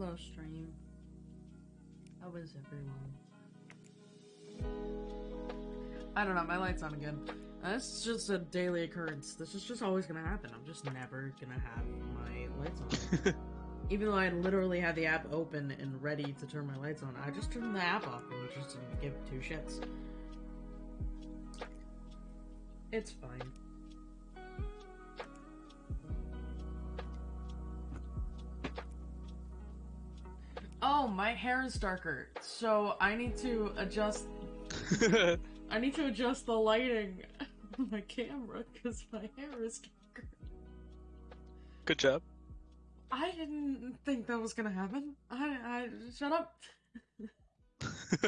Hello, stream. How is everyone? I don't know, my light's on again. Uh, this is just a daily occurrence. This is just always gonna happen. I'm just never gonna have my lights on. Even though I literally had the app open and ready to turn my lights on, I just turned the app off and just didn't give two shits. It's fine. Hair is darker, so I need to adjust. I need to adjust the lighting on my camera because my hair is darker. Good job. I didn't think that was gonna happen. I, I shut up.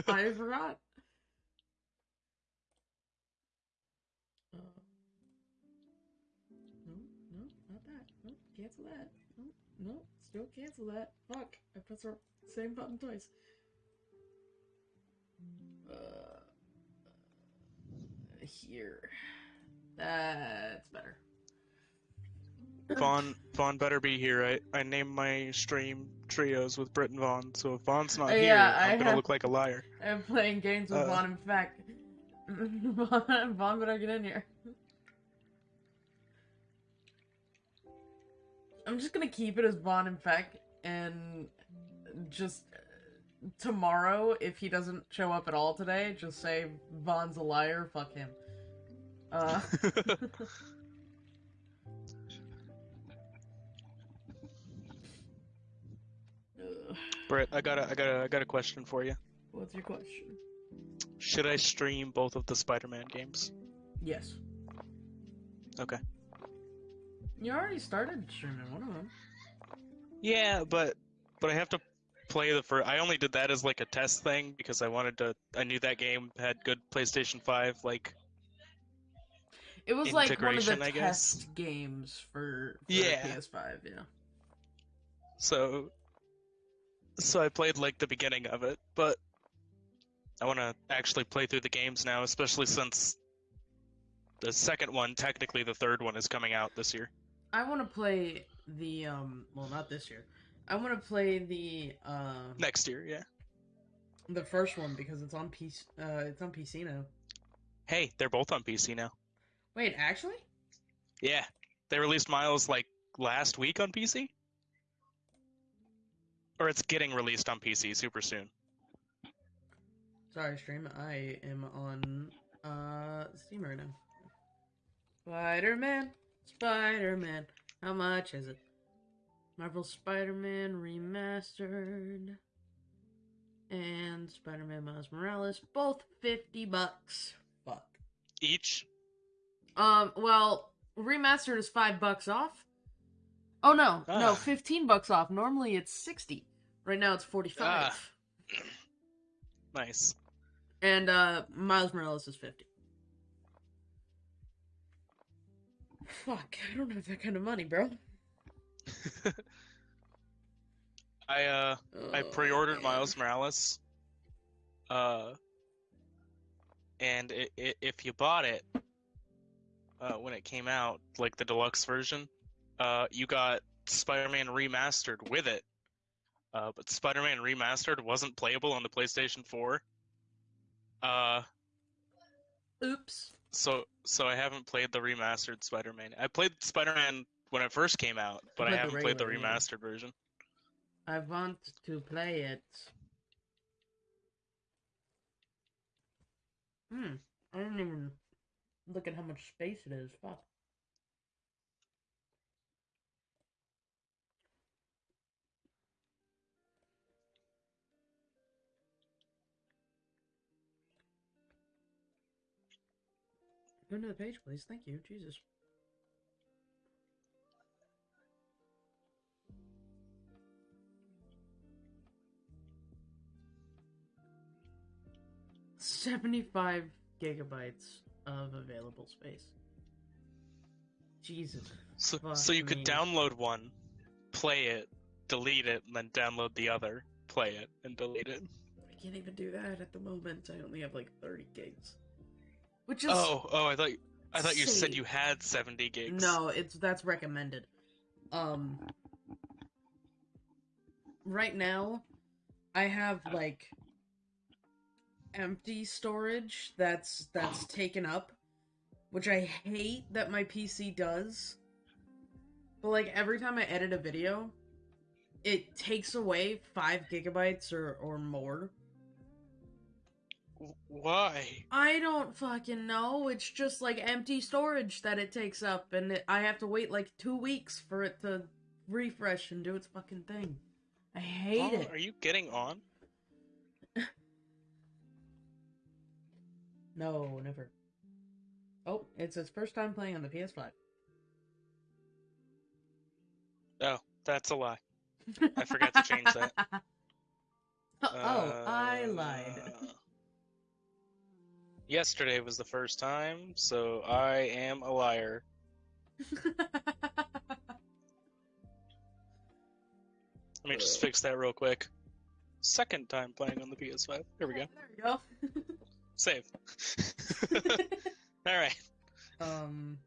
I forgot. Uh, no, no, not that. No, cancel that. No, no, still cancel that. Fuck, I pressed the same button twice. Uh, here. That's better. Vaughn Vaughn better be here. I, I named my stream trios with Brit and Vaughn, so if Vaughn's not Uh, here, yeah, I'm I gonna have- look like a liar. I'm playing games with Uh. Vaughn. In fact, Vaughn, Vaughn better get in here. I'm just gonna keep it as Vaughn in fact, and just tomorrow, if he doesn't show up at all today, just say Vaughn's a liar. Fuck him. Uh, ugh. Britt, I got a I got a I got a question for you. what's your question? Should I stream both of the Spider-Man games? Yes. Okay. You already started streaming one of them. Yeah, but but I have to play the first. I only did that as like a test thing because I wanted to. I knew that game had good PlayStation Five like It was like one of the I guess. test games for, for Yeah. PS5, yeah. So, so I played like the beginning of it, but I want to actually play through the games now, especially since the second one, technically the third one, is coming out this year. I want to play the um well not this year. I want to play the uh Next year, yeah. the first one because it's on PC uh it's on PC now. Hey, they're both on PC now. Wait, actually? Yeah, they released Miles like last week on PC, or it's getting released on PC super soon. Sorry, stream. I am on uh Steam right now. Spider-Man, Spider-Man. How much is it? Marvel Spider-Man remastered and Spider-Man Miles Morales, both 50 bucks. Fuck. Each. Um, well, remastered is 5 bucks off. Oh no, no, Ah. 15 bucks off. Normally it's 60. Right now it's 45. Ah. Nice. And uh Miles Morales is 50. Fuck, I don't have that kind of money, bro. I uh I Oh, pre-ordered man. Miles Morales. Uh, and i i if you bought it uh, when it came out, like the deluxe version, uh, you got Spider-Man Remastered with it. Uh, but Spider-Man Remastered wasn't playable on the PlayStation 4. Uh, Oops. So so I haven't played the remastered Spider-Man. I played Spider-Man when it first came out, but I played haven't played the regular, yeah. remastered version. I want to play it. Hmm. I didn't even look at how much space it is. Fuck. Go to the page, please. Thank you. Jesus. Seventy-five gigabytes of available space. Jesus. So, so you could download one, play it, delete it, and then download the other, play it, and delete it. I can't even do that at the moment. I only have like 30 gigs. Which is Oh, oh, I thought I thought you said you had 70 gigs. no, it's that's recommended. Um right now I have like empty storage that's that's taken up, which I hate that my PC does. But like every time I edit a video, it takes away five gigabytes or or more. Why? I don't fucking know. It's just like empty storage that it takes up, and it, I have to wait like two weeks for it to refresh and do its fucking thing. I hate Oh, it. Are you getting on? No, never. Oh, it's its first time playing on the PS5. Oh, that's a lie. I forgot to change that. oh, I lied. Uh, Yesterday was the first time, so I am a liar. Let me just fix that real quick. Second time playing on the PS5. There we go. There we go. Save. All right. um.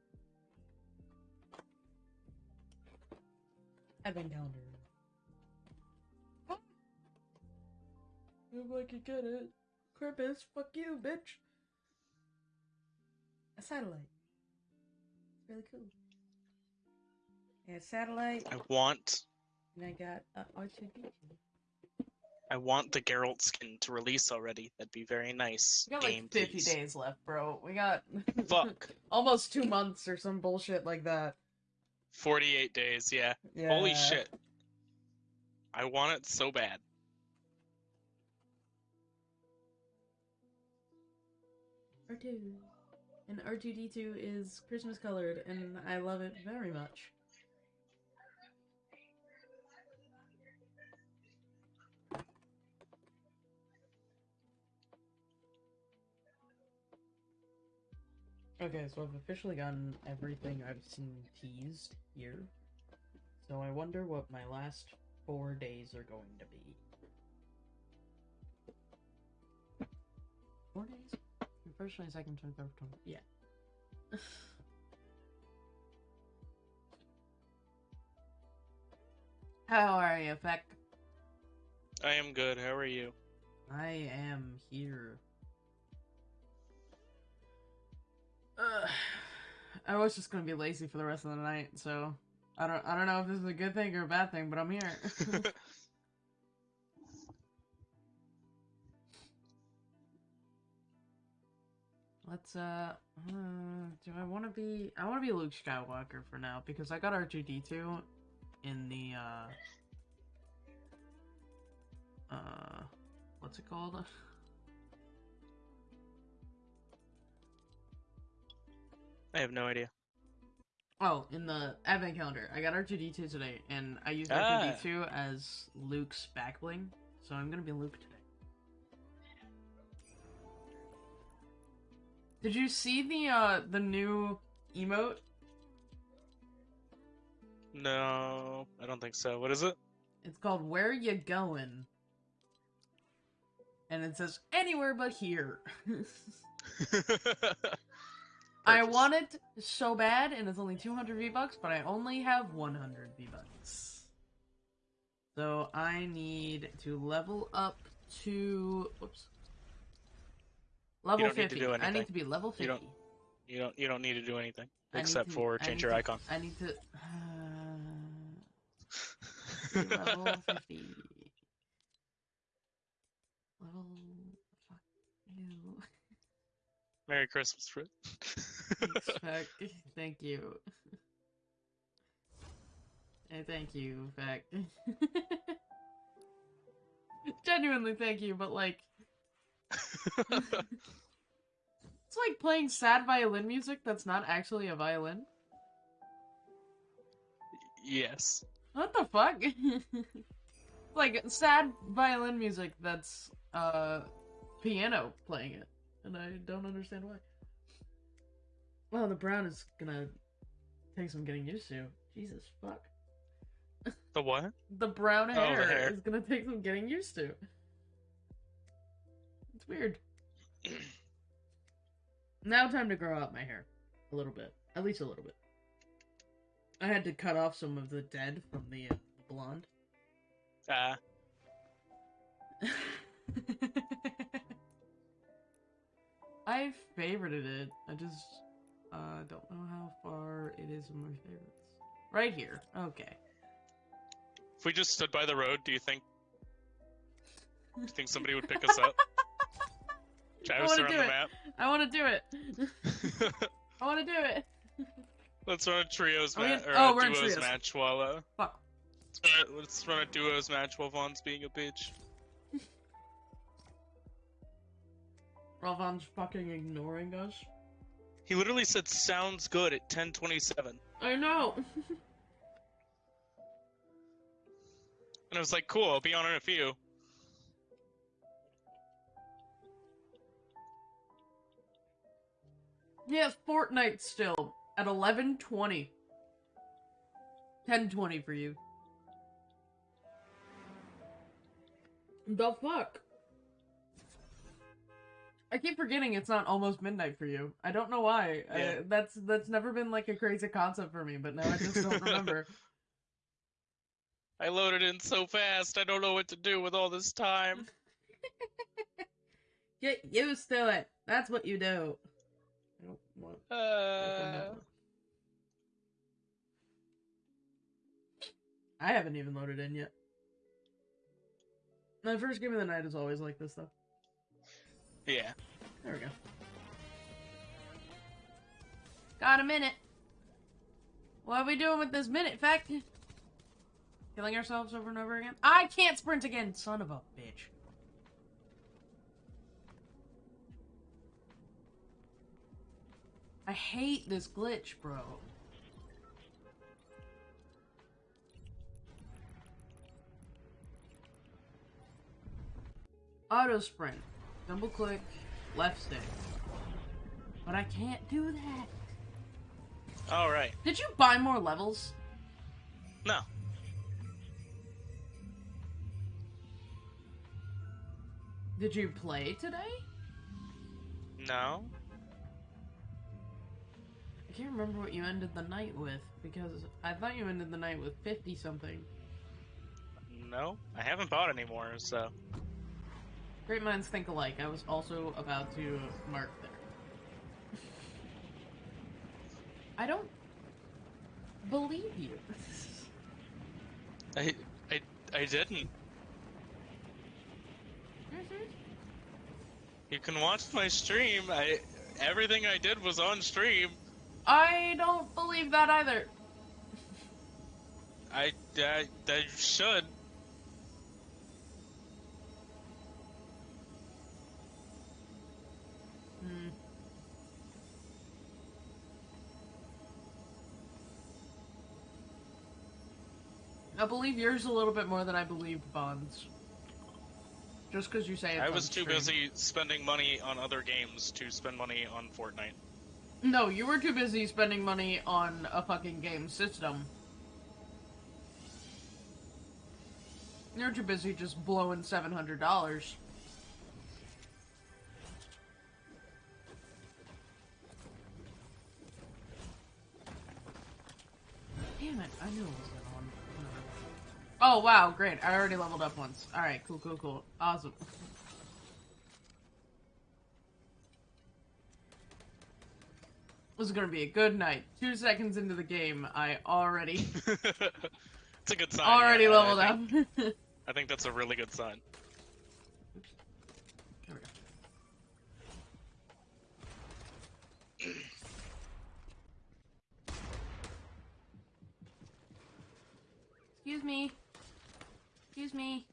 Advent calendar. If I could get it. Krampus, fuck you, bitch. A satellite. It's really cool. Yeah, satellite, I want and I got uh, R2D2. I want the Geralt skin to release already. That'd be very nice. We got like 50 please. days left, bro. We got Fuck. almost two months or some bullshit like that. 48 days, yeah. Yeah. Holy shit. I want it so bad. R2. And R2D2 is Christmas colored, and I love it very much. Okay, so I've officially gotten everything I've seen teased here. So I wonder what my last four days are going to be. Four days? First, twenty second, twenty third, twenty. Yeah. How are you, Feck? I am good. How are you? I am here. Ugh. I was just gonna be lazy for the rest of the night, so I don't I don't know if this is a good thing or a bad thing, but I'm here. Let's uh, uh do I want to be I want to be Luke Skywalker for now because I got R2D2 in the uh uh what's it called? I have no idea. Oh, in the advent calendar. I got R2D2 today and I used Ah. R2D2 as Luke's back bling, so I'm going to be Luke today. Did you see the uh the new emote? No, I don't think so. What is it? It's called Where You Going? And it says anywhere but here. I want it so bad, and it's only 200 V-Bucks, but I only have 100 V-Bucks. So I need to level up to... Whoops. Level don't need to 50. do I need to be level 50. You don't- You don't. You don't need to do anything I except to- for change your to- icon. I need to... Uh, level 50. Level... Fuck you. Merry Christmas, Fred. Thanks, Thank you. Hey, thank you, Feck. Genuinely, thank you, but like, it's like playing sad violin music that's not actually a violin. yes. What the fuck? like sad violin music that's uh piano playing it, and I don't understand why. Well, the brown is gonna take some getting used to. Jesus fuck. The what? The brown the hair, hair. is gonna take some getting used to. It's weird. now time to grow out my hair a little bit, at least a little bit. I had to cut off some of the dead from the uh, blonde. Ah, I favorited it. I just uh, don't know how far it is in my favorites. Right here. Okay. If we just stood by the road, do you think? Do you think somebody would pick us up? Travis wanna on do the it. map. I want to do it. I want to do it. Let's run a trios match or oh, a we're in duos trios. match while uh, Fuck. let's run, a, let's run a duos match while Vaughn's being a bitch. Ralvan's fucking ignoring us. He literally said "sounds good" at 10:27, I know. And I was like, "Cool, I'll be on in a few." He has Fortnite still at 11:20. 10:20 for you. The fuck? I keep forgetting it's not almost midnight for you. I don't know why. I- Yeah. that's that's never been like a crazy concept for me, but now I just don't remember. I loaded in so fast, I don't know what to do with all this time. Get used to it. That's what you do. I don't want open Uh. I haven't even loaded in yet. My first game of the night is always like this, though. yeah. There we go. Got a minute. What are we doing with this minute? Fact. Killing ourselves over and over again? I can't sprint again, son of a bitch. I hate this glitch, bro. Auto sprint. Double click, left stick. But I can't do that. All right. Did you buy more levels? No. Did you play today? No. I can't remember what you ended the night with because I thought you ended the night with 50 something. No. I haven't bought anymore, so. Great minds think alike. I was also about to mark there. I don't believe you. I I I didn't. Mm-hmm. You can watch my stream. I everything I did was on stream. I don't believe that either. I I, I should. Hmm. I believe yours a little bit more than I believed Bond's. Just because you say it's I was too busy spending money on other games to spend money on Fortnite. No, you were too busy spending money on a fucking game system. You're too busy just blowing seven hundred dollars. Damn it! I knew it was that one. Oh wow, great! I already leveled up once. All right, cool, cool, cool, awesome. This is gonna be a good night. Two seconds into the game, I already it's a good sign. already yeah, leveled I up. think, there I think that's a really good sign. we go. Excuse me. Excuse me.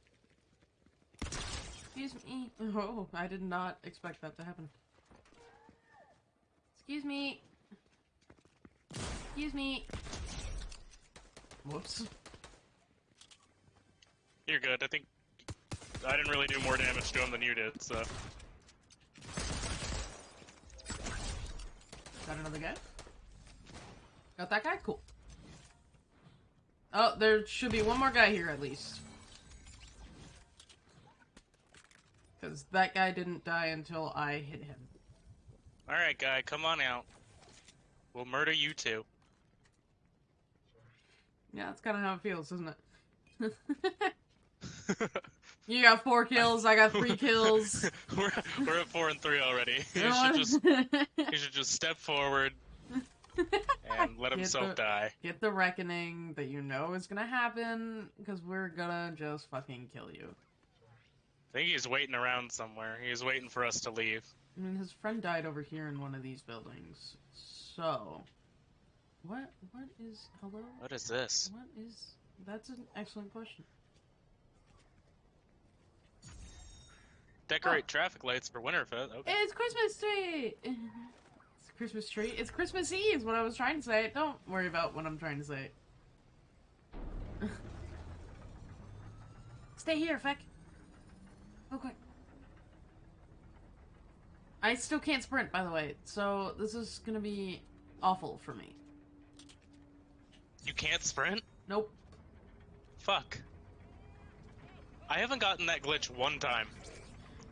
Excuse me. Oh, I did not expect that to happen. Excuse me. Excuse me. Whoops. You're good. I think I didn't really do more damage to him than you did, so. Got another guy? Got that guy? Cool. Oh, there should be one more guy here at least. Because that guy didn't die until I hit him. Alright, guy, come on out. We'll murder you too. Yeah, that's kind of how it feels, isn't it? You got four kills. I got three kills. we're we're at four and three already. You should just you should just step forward and let himself the- die. Get the reckoning that you know is gonna happen, because we're gonna just fucking kill you. I think he's waiting around somewhere. He's waiting for us to leave. I mean, his friend died over here in one of these buildings. So, what? What is? Hello? What is this? What is? That's an excellent question. Decorate ah. traffic lights for Winterfest. Okay. It's Christmas tree. It's Christmas tree. It's Christmas Eve. Is what I was trying to say. Don't worry about what I'm trying to say. Stay here, Feck. Okay. I still can't sprint, by the way, so this is gonna be awful for me. You can't sprint? Nope. Fuck. I haven't gotten that glitch one time.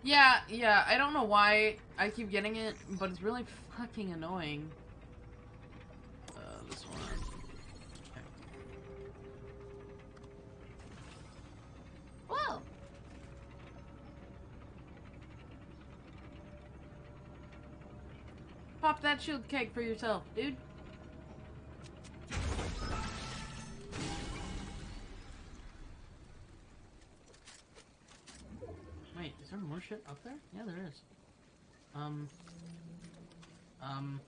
Yeah, yeah, I don't know why I keep getting it, but it's really fucking annoying. Uh, this one. Okay. Whoa! Pop that shield keg for yourself, dude. There more shit up there? Yeah, there is. Um. Um.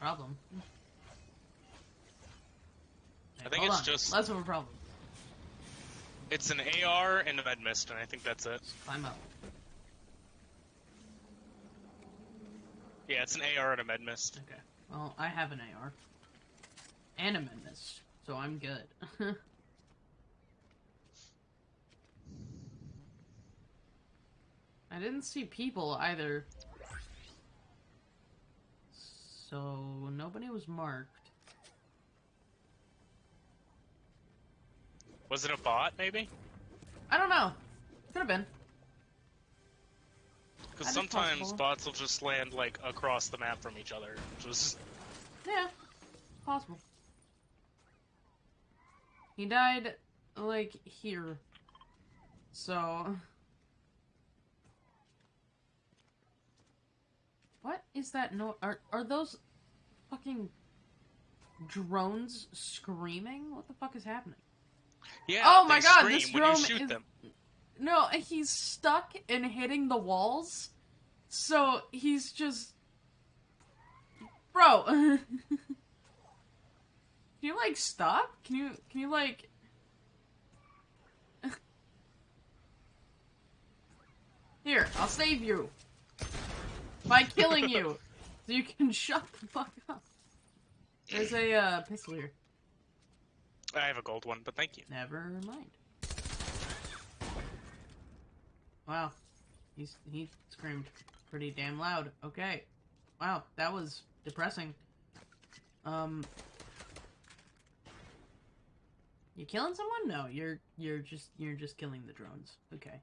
Problem. I think hold it's on. just- less of a problem. It's an AR and a med mist, and I think that's it. Just climb up. Yeah, it's an AR and a med mist. Okay. Well, I have an AR. And a med mist, so I'm good. I didn't see people either. So, nobody was marked. Was it a bot, maybe? I don't know. Could have been. Because sometimes bots will just land like across the map from each other, which was Yeah, possible. He died, like, here. So. What is that no are are those fucking drones screaming? What the fuck is happening? yeah. Oh my God, this drone shoot is- them. No, he's stuck and hitting the walls. So he's just Bro. Can you like stop? Can you can you like Here, I'll save you. By killing you. So you can shut the fuck up. There's a uh, pistol here. I have a gold one, but thank you. Never mind. Wow. He's he screamed pretty damn loud. Okay. Wow, that was depressing. Um You killing someone? No, you're you're just you're just killing the drones. Okay.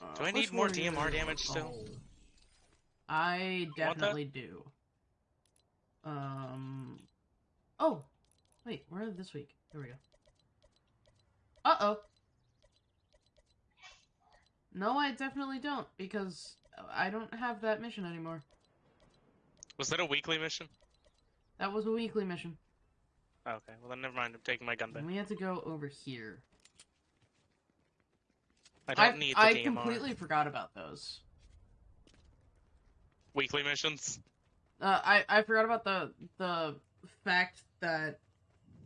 Uh, Do I need more one are you DMR gonna damage still? call? I definitely do. Um. Oh, wait. Where are this week? Here we go. Uh oh. No, I definitely don't because I don't have that mission anymore. Was that a weekly mission? That was a weekly mission. Okay, well then never mind. I'm taking my gun back. And we had to go over here. I don't need the I DMR. completely forgot about those. Weekly missions. Uh, I I forgot about the the fact that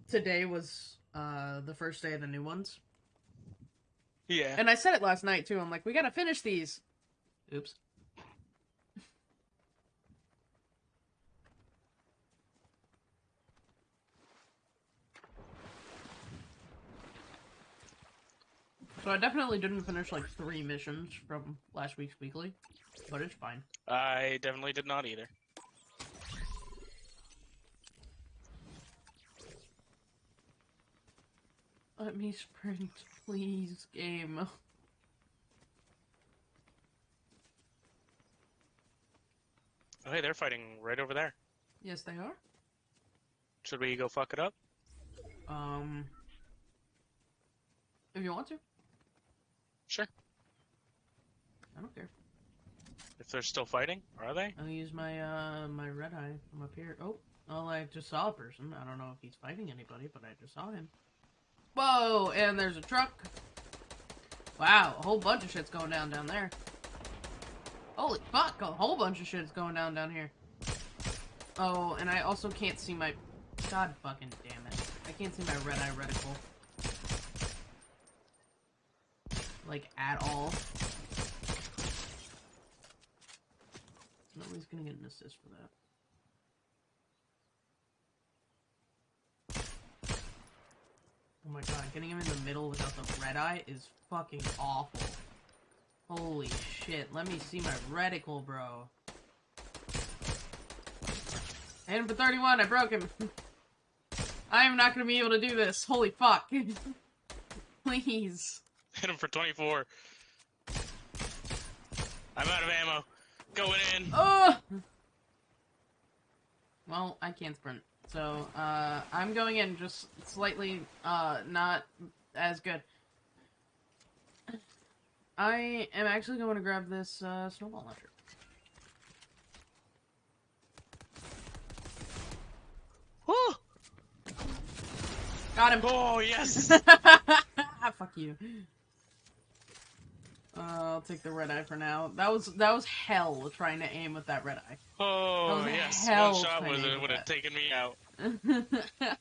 today was uh the first day of the new ones, Yeah. and I said it last night too. I'm like, we gotta finish these. Oops. So I definitely didn't finish like three missions from last week's weekly, but it's fine. I definitely did not either. Let me sprint, please, game. Oh, hey, they're fighting right over there. Yes, they are. Should we go fuck it up? Um, if you want to, Sure. I don't care. If they're still fighting, are they? I'll use my uh my red eye I'm up here. Oh, well, I just saw a person. I don't know if he's fighting anybody, but I just saw him. Whoa! And there's a truck. Wow, a whole bunch of shit's going down down there. Holy fuck! A whole bunch of shit's going down down here. Oh, and I also can't see my. God fucking damn it! I can't see my red eye reticle. Like at all. Nobody's gonna get an assist for that. Oh my god, getting him in the middle without the red eye is fucking awful. Holy shit, let me see my reticle, bro. Hit him for 31, I broke him. I am not gonna be able to do this. Holy fuck. Please. Hit him for 24. I'm out of ammo. Going in. Oh! Well, I can't sprint. So, uh, I'm going in just slightly, uh, not as good. I am actually going to grab this, uh, snowball launcher. Woo! Got him! Oh, yes! Fuck you. Uh, I'll take the red eye for now. That was that was hell trying to aim with that red eye. Oh, yes. hell One shot training with it would have taken me out.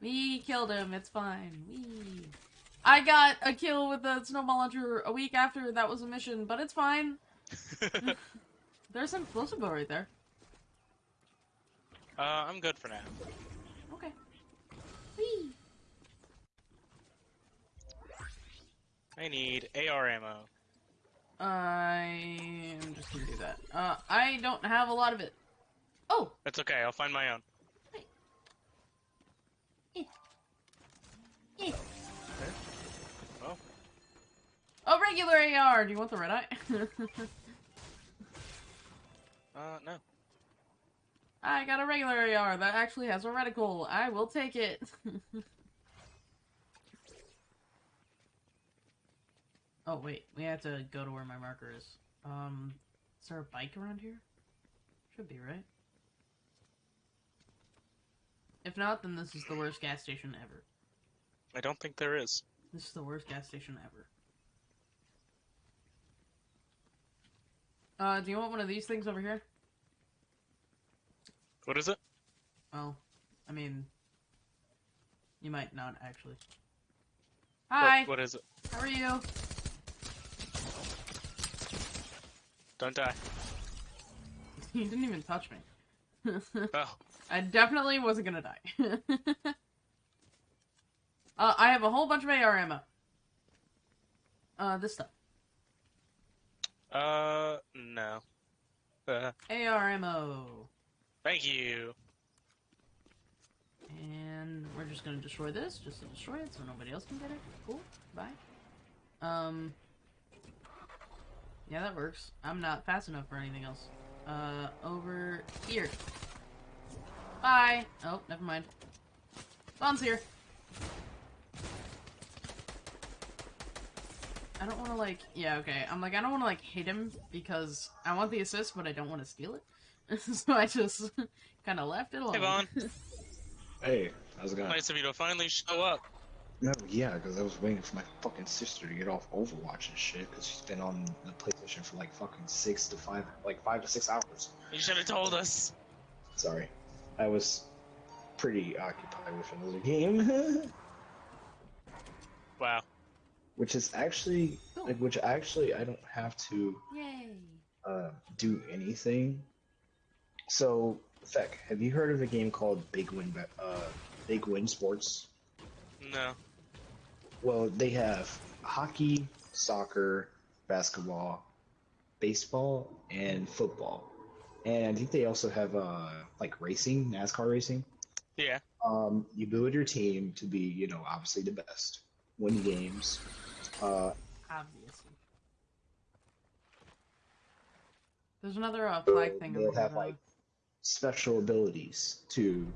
we killed him. It's fine. We. I got a kill with the snowball launcher a week after that was a mission, but it's fine. There's an explosive bow right there. uh, I'm good for now. Okay. Whee! I need AR ammo. I'm just gonna do that. Uh, I don't have a lot of it. Oh, That's okay. I'll find my own. eh. Oh, a regular AR. Do you want the red eye? uh, no. I got a regular AR that actually has a reticle. I will take it. oh wait, we have to go to where my marker is. Um, is there a bike around here? Should be right. If not, then this is the worst gas station ever. I don't think there is. This is the worst gas station ever. Uh, do you want one of these things over here? What is it? Well, I mean, you might not actually. Hi, What, what is it? how are you? Don't die. He didn't even touch me. Oh, I definitely wasn't gonna die. uh, I have a whole bunch of AR ammo. Uh, this stuff. uh, no. Uh, AR ammo. thank you. And we're just gonna destroy this, just to destroy it so nobody else can get it. Cool. Bye. Um. Yeah, that works. I'm not fast enough for anything else. Uh, over here. Bye. Oh, never mind. Vaughn's here. I don't want to like. Yeah, okay. I'm like I don't want to like hit him because I want the assist, but I don't want to steal it. so I just kind of left it alone. Hey, Vaughn. Hey, how's it going? Nice of you to finally show up. No, yeah, because I was waiting for my fucking sister to get off Overwatch and shit, because she's been on the PlayStation for like fucking six to five, like five to six hours. You should have told us. Sorry, I was pretty occupied with another game, Wow. which is actually like, which actually I don't have to Yay. uh, do anything. So, Feck, have you heard of a game called Big Win, uh, Big Win Sports? No. Well, they have hockey, soccer, basketball, baseball, and football. And I think they also have uh, like racing, NASCAR racing. Yeah. Um, you build your team to be, you know, obviously the best, win games. Uh, Obviously. There's another uh, flag thing they'll over have like special abilities to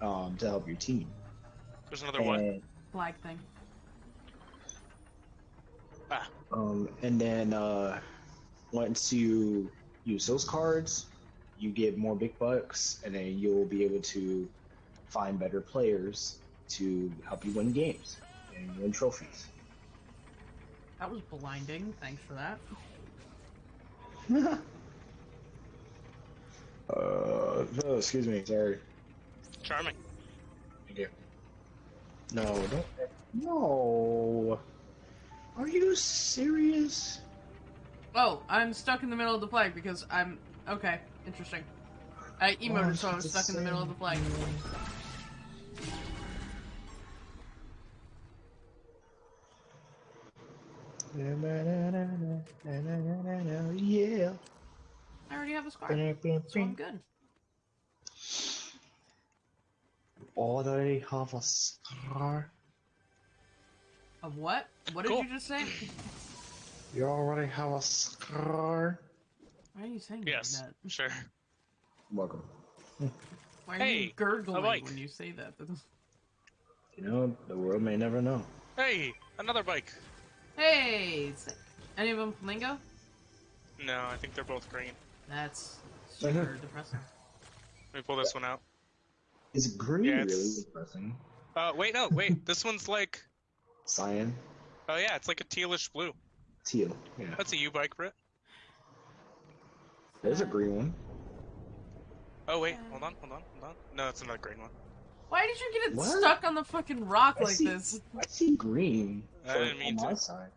um, to help your team. There's another one. Flag thing. Ah, um, and then uh, once you use those cards, you get more big bucks, and then you'll be able to find better players to help you win games and win trophies. That was blinding. Thanks for that. uh, oh, excuse me, sorry. charming. Thank you. No, don't. No. Are you serious? Oh, I'm stuck in the middle of the flag because I'm okay. Interesting. I emoted, Oh, so I was stuck in the middle of the flag. Yeah. I already have a scar, so I'm good. Already have a scar. Of what? What did Cool. you just say? You already have a scar. Why are you saying it Yes, like that? sure. Welcome. Why are Hey, you gurgling bike. when you say that? You know, the world may never know. Hey, another bike. hey, is any of them flamingo? No, I think they're both green. That's super depressing. Let me pull this one out. Is green Yeah, really depressing? Uh, wait, no, wait. this one's like, Cyan, oh yeah, it's like a tealish blue. Teal. Yeah. That's a U-bike, Brit. There's a green one. Oh wait, hold on, hold on, hold on. No, it's another green one. Why did you get it What? stuck on the fucking rock I like see- this? I see green. I didn't mean on my side.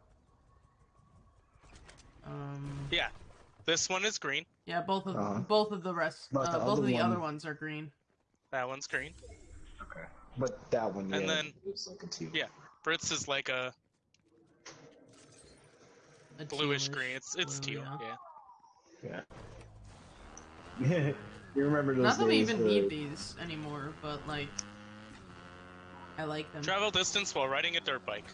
Um, Yeah, this one is green. yeah, both of Uh-huh. both of the rest, uh, the both of the one- other ones are green. That one's green. Okay. But that one, yeah, And then- it's like a teal. Yeah. Brit's is like a A bluish tealish green. It's it's blue, teal. yeah. Yeah. you remember those Not that we even where- need these anymore, but like, I like them. Travel distance while riding a dirt bike.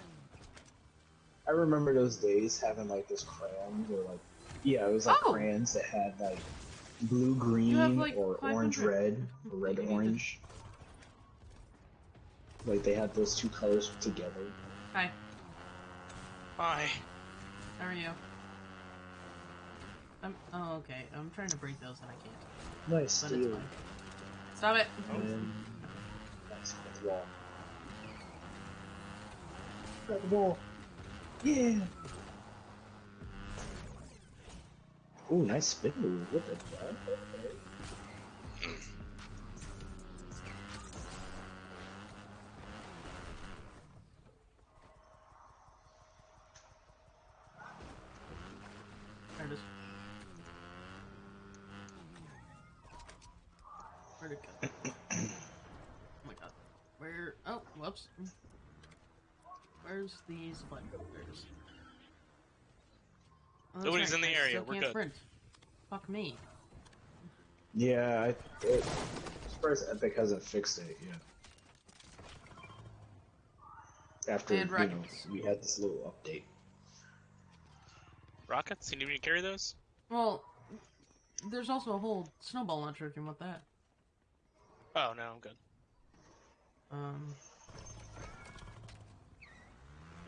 I remember those days having like this crayons or like yeah, it was like Oh! crayons that had like blue green have, like, or orange red or red You need to- orange. Like they had those two colors together. Hi, Hi. How are you? I'm. Oh, okay. I'm trying to break those and I can't. Nice But fine. Stop it. And nice red wall. Red wall. Yeah. Ooh, nice spin move. What the fuck? Okay. There it is. Where'd it go? oh my god. Where? Whoops. Where's the supply? There. Oh, Nobody's right, in the I area, we're good. Sprint. Fuck me. Yeah, I, it, I'm surprised Epic hasn't fixed it yet. After And you know, we had this little update. Rockets? You need me to carry those? Well, there's also a whole snowball launcher if you want that. Oh no, I'm good. Um,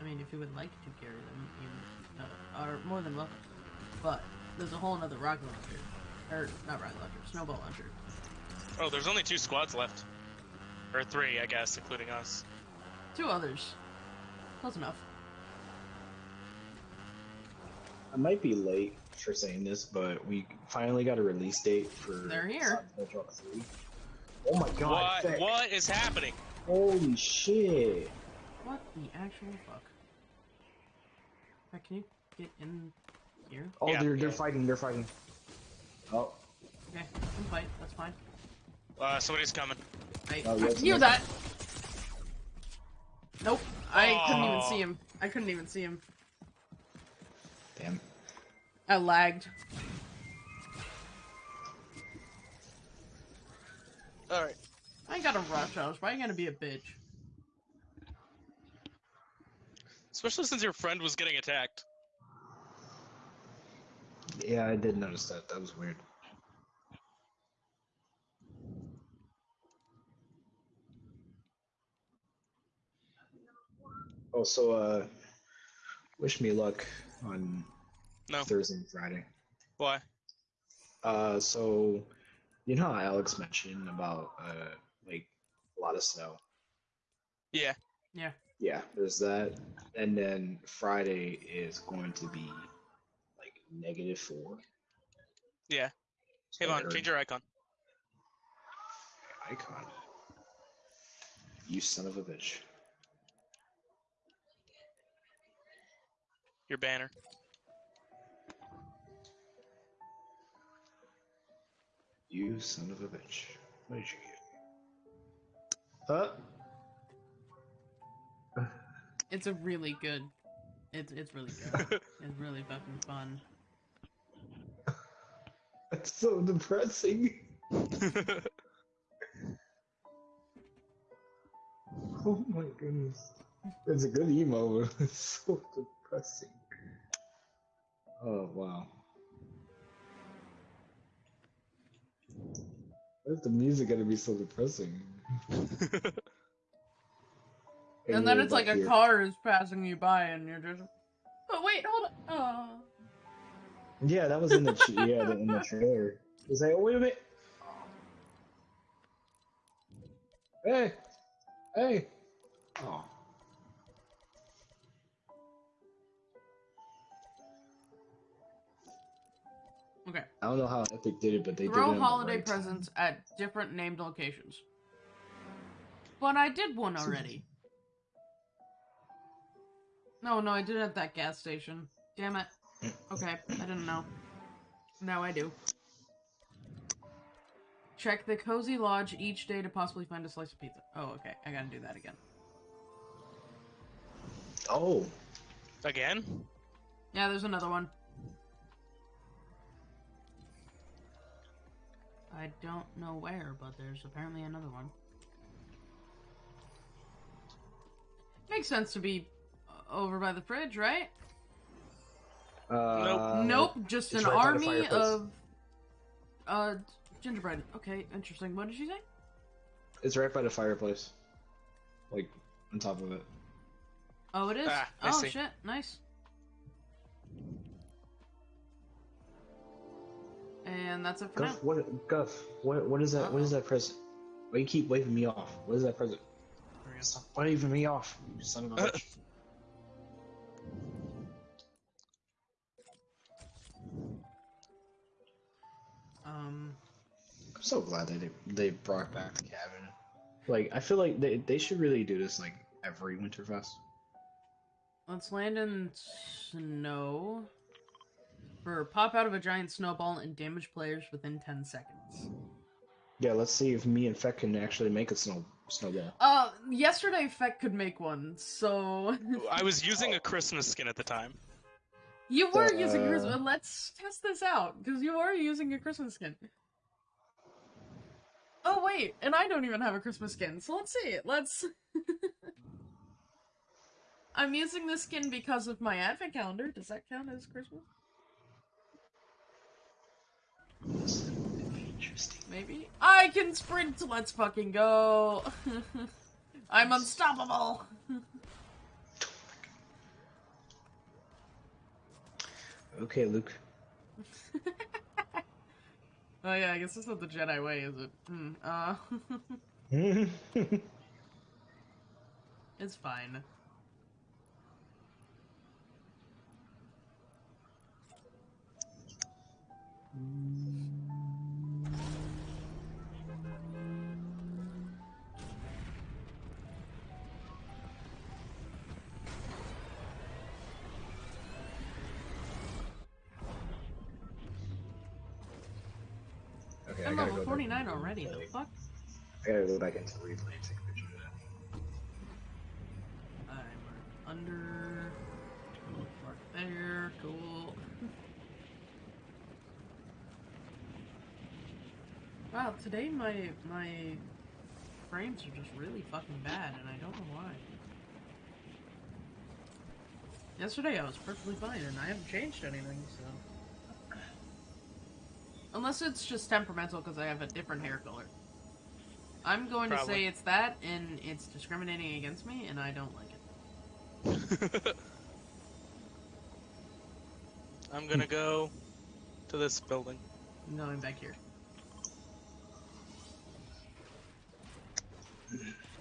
I mean, if you would like to carry them, you uh, are more than welcome. But there's a whole another rocket launcher, or not rocket launcher, snowball launcher. Oh, there's only two squads left. Or three, I guess, including us. Two others. Close enough. I might be late for saying this, but we finally got a release date for. They're here. Silent Hill 3. Oh my god! what? What is happening? Holy shit! What the actual fuck? Can you get in here? Oh, Yeah. they're they're fighting. They're fighting. Oh, Okay, can fight. That's fine. Uh, somebody's coming. I Oh, yes, knew yes. that. Nope. I couldn't even see him. I couldn't even see him. damn. I lagged. Alright. I ain't gotta rush house. Why you gonna be a bitch? Especially since your friend was getting attacked. Yeah, I did notice that. That was weird. Oh, also, uh, wish me luck on no. Thursday and Friday. Why? Uh, so, you know how Alex mentioned about uh, like a lot of snow. Yeah. Yeah there's that, and then Friday is going to be like negative four. Yeah. Hey, So I change your icon. icon. You son of a bitch. Your banner. You son of a bitch. What did you get? Huh? It's a really good. It's it's really good. it's really fucking fun. That's so depressing. Oh my goodness. It's a good emo, but it's so depressing. Oh wow. Why is the music gonna be so depressing? And then it's like a here. car is passing you by, and you're just. Oh wait, hold on. Oh. Yeah, that was in the yeah in the trailer. It's like, oh wait a minute. Hey, hey. Oh. Okay. I don't know how Epic did it, but they did it. Throw holiday right time. presents at different named locations. But I did one already. No, no, I did it at that gas station. Damn it. Okay, I didn't know. Now I do. Check the Cozy Lodge each day to possibly find a slice of pizza. Oh, okay. I gotta do that again. Oh, Again? Yeah, there's another one. I don't know where, but there's apparently another one. Makes sense to be over by the fridge, right? uh, nope, just an right army of uh gingerbread. Okay, interesting. What did she say? It's right by the fireplace, like on top of it. Oh, it is. Ah, oh see. shit, nice. And that's it for now. Guff, what? Guff, what? What is that? What is that present? Why you keep waving me off? What is that present? Stop waving me off, you son of a bitch. Um, I'm so glad that they they brought back the cabin. Like, I feel like they they should really do this like every Winterfest. let's land in snow. For pop out of a giant snowball and damage players within 10 seconds. Yeah, let's see if me and Feck can actually make a snow snowball. Uh, yesterday Feck could make one, so I was using a Christmas skin at the time. You were Uh, using Christmas. Let's test this out because you were using a Christmas skin. Oh wait, and I don't even have a Christmas skin, so let's see. Let's. I'm using this skin because of my advent calendar. Does that count as Christmas? Interesting. Maybe. I can sprint. Let's fucking go. I'm unstoppable. Okay, Luke. Oh yeah, I guess that's not the Jedi way, is it? Hmm. Uh, it's fine. okay, 49 already. The fuck? I gotta go back into replay and take a picture of that. I'm under. Mark there. Cool. wow, today my my frames are just really fucking bad, and I don't know why. Yesterday I was perfectly fine, and I haven't changed anything, so. Unless it's just temperamental because I have a different hair color. I'm going to say it's that, and it's discriminating against me, and I don't like it. I'm gonna go to this building. No, I'm back here.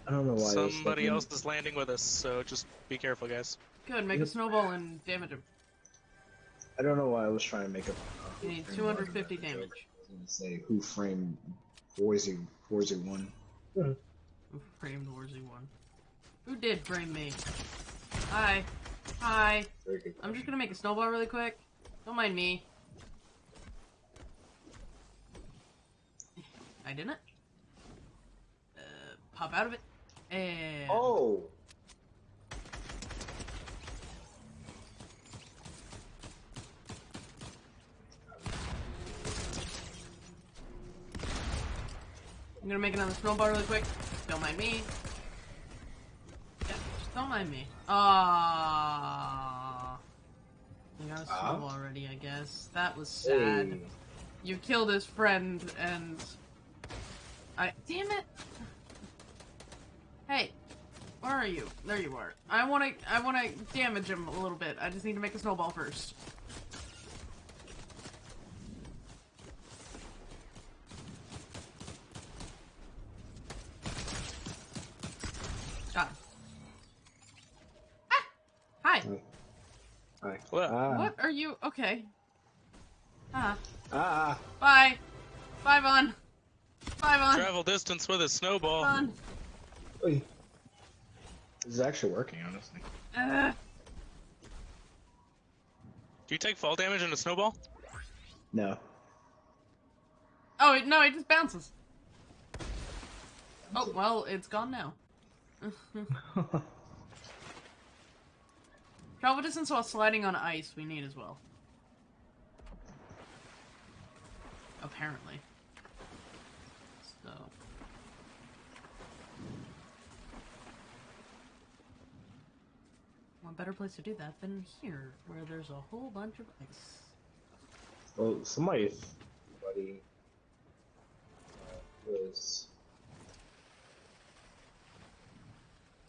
I don't know why. Somebody else is landing with us, so just be careful, guys. Good, make a snowball and damage him. I don't know why I was trying to make a. You need 250 bug in that damage. I was say who framed Warzy Warzy one. Who framed Warzy one? Who did frame me? Hi. Hi. I'm just gonna make a snowball really quick. Don't mind me. I didn't. Uh, pop out of it. And. Oh. I'm gonna make another snowball really quick. Don't mind me. Yeah, just don't mind me. Ah. You got a Ah. snowball already, I guess. That was sad. Hey. You killed his friend, and I. Damn it! Hey, where are you? There you are. I want to. I want to damage him a little bit. I just need to make a snowball first. Got him. Ah! Hi. Hi. What? Ah. What are you? Okay. Ah. Ah. Bye. Bye, Vaughn. Bye, Vaughn. Travel distance with a snowball. Vaughn. Oy. This is actually working, honestly. Uh, Do you take fall damage in a snowball? No. oh, it, no, it just bounces. Oh, well, it's gone now. Travel distance while sliding on ice we need as well. Apparently. So. What better place to do that than here, where there's a whole bunch of ice. well, somebody, somebody uh, was.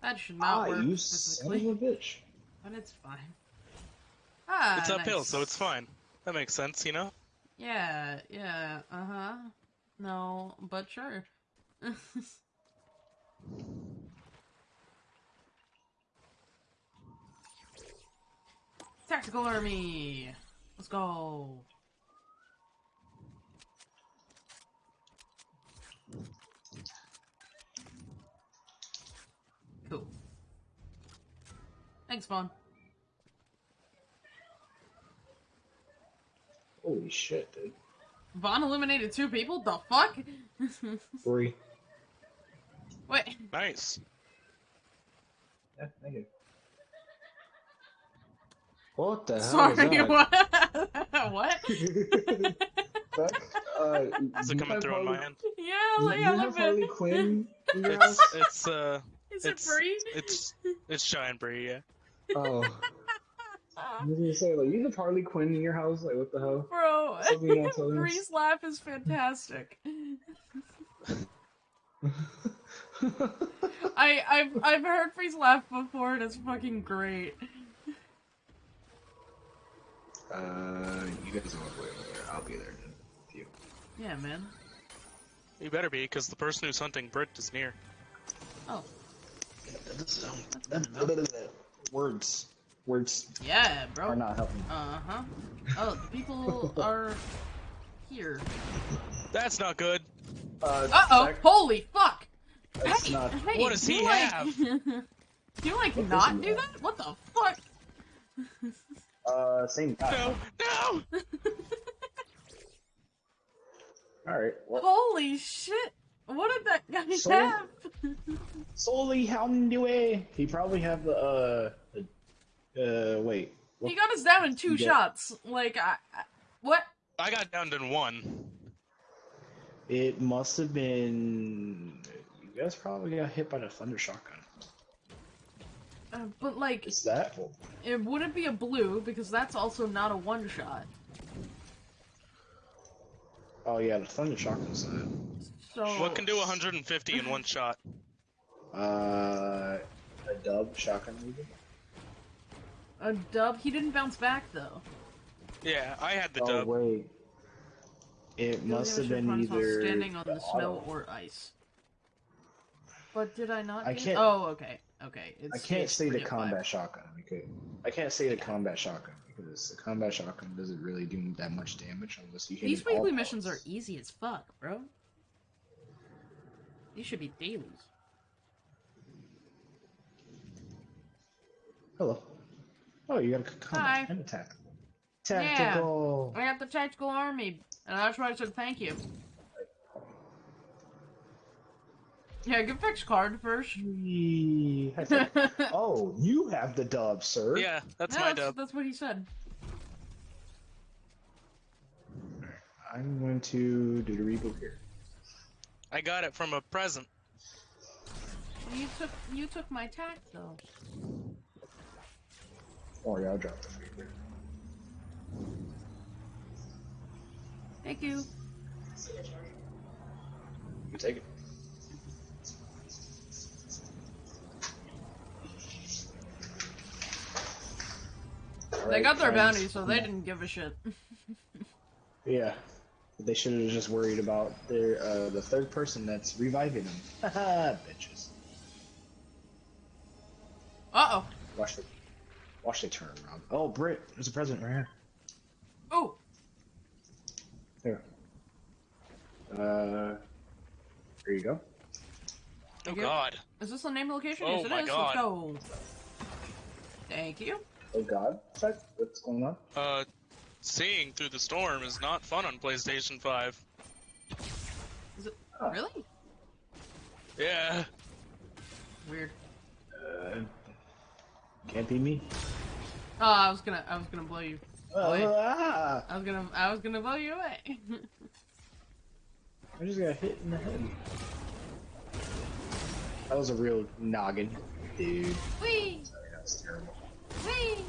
That should not Ah, work you son of a bitch. But it's fine. Ah, it's uphill, nice. so it's fine. That makes sense, you know? Yeah, yeah, uh huh. No, but sure. Tactical army! Let's go! Cool. Thanks, Vaughn. Holy shit, dude. Vaughn eliminated two people? The fuck? Three. Wait, Nice. Yeah, thank you. What the hell sorry, is that? what? what? Fuck, uh, Is it coming have through on my end? Yeah, like, you yeah, have Harley Quinn in your It's house? it's uh Is it it's free? it's it's giant brie, yeah. Oh. I was gonna say, like, you have Harley Quinn in your house? Like, what the hell? Bro, Something you want to tell us? Bree's laugh is fantastic. I I've I've heard Bree's laugh before and it's fucking great. uh, you guys are way over there. I'll be there. With you. Yeah, man. You better be, because the person who's hunting Brit is near. Oh, Words. Words yeah, bro. are not helping. Uh huh. Oh, the people are here. That's not good. Uh, Uh oh! Zach, Holy fuck! that's hey, not. hey, What does do he you like, have? do you like What not do have? that? What the fuck? Uh, same guy. No, no! Alright, well, Holy shit! What did that guy So- have? solely how do? He probably have the, uh, uh, wait. He got us down in two Yeah. shots. Like, I, I what? I got downed in one. It must have been. You guys probably got hit by the thunder shotgun. Uh, but like, Is that? it wouldn't be a blue because that's also not a one shot. Oh yeah, the thunder shotgun side. So What can do 150 in one shot? Uh, a dub shotgun maybe. A dub? He didn't bounce back though. Yeah, I had the oh dub. wait. It must have been either standing on the snow auto. or ice. But did I not? I can't- Oh, okay, okay. It's I can't stage say the three of five. combat shotgun because I can't say the combat shotgun because the combat shotgun doesn't really do that much damage unless you hit. These weekly missions are easy as fuck, bro. These should be dailies. Hello. Oh, you got a combat Hi. and attack. Tactical. Yeah, I got the tactical army, and that's why I said thank you. Yeah, give Vex card first. Yee. High five. oh, you have the dub, sir. Yeah, that's Yeah, my that's, dub. that's what he said. I'm going to do the reboot here. I got it from a present. You took you took my tack though. Oh yeah, I'll drop the. Thank you. You take it. They Alright, got their friends. bounty, so they didn't give a shit. Yeah. They should have just worried about their uh, the third person that's reviving them. Haha, bitches. Uh oh. Watch the watch they turn around. Oh, Brit, there's a present right here. Oh, Here. Uh, there you go. Oh you. god. is this the name location? Oh yes, it my is. God. Let's go. Thank you. Oh God, what's going on? Uh, seeing through the storm is not fun on PlayStation 5. Is it really Yeah. weird? Uh, can't be me. Oh, I was gonna, I was gonna blow you. Wait. ah, I was gonna, I was gonna blow you away. I just got hit in the head. That was a real noggin, dude. Wee, Sorry, that was terrible. wee.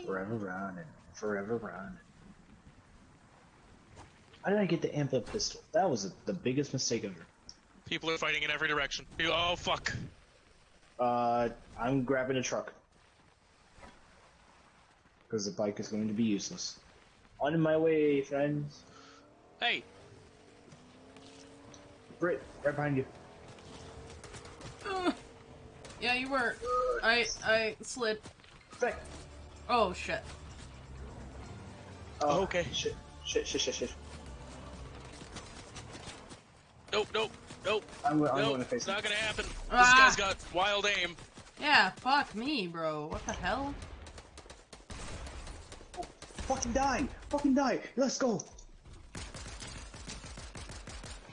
Wee. Forever running, forever running. How did I get the amp up pistol? That was the biggest mistake ever. People are fighting in every direction. You- Oh fuck. Uh, I'm grabbing a truck. Because the bike is going to be useless. On my way, friends. Hey, Brit, right behind you. Ugh. Yeah, you were. I, I slid. Back. Oh shit. Oh, Okay. Shit, shit, shit, shit, shit. nope, nope, nope, I'm, I'm nope. going to face It's not gonna happen. This Ah. guy's got wild aim. Yeah, fuck me, bro. What the hell? Fucking die! Fucking die! Let's go!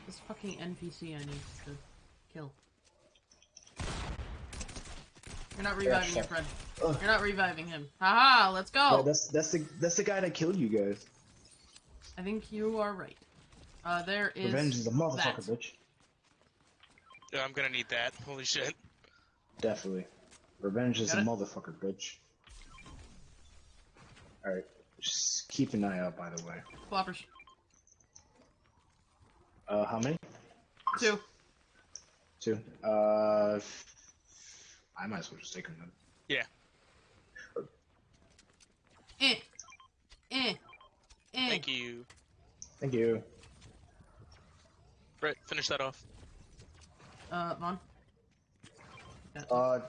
This fucking NPC I need to kill. You're not reviving your friend. Ugh. You're not reviving him. Haha, let's Yeah, go! that's that's the that's the guy that killed you guys. I think you are right. Uh, there is. Revenge is a motherfucker, that. bitch. Yeah, I'm gonna need that. Holy shit. Definitely. Revenge is a it? motherfucker, bitch. Alright. Just keep an eye out, by the way. Floppers. Uh, how many? Two. Two. Uh, I might as well just take them then. Yeah. Eh. Eh. Eh. Thank you. Thank you. Brett, finish that off. Uh, Vaughn. Yeah. Uh,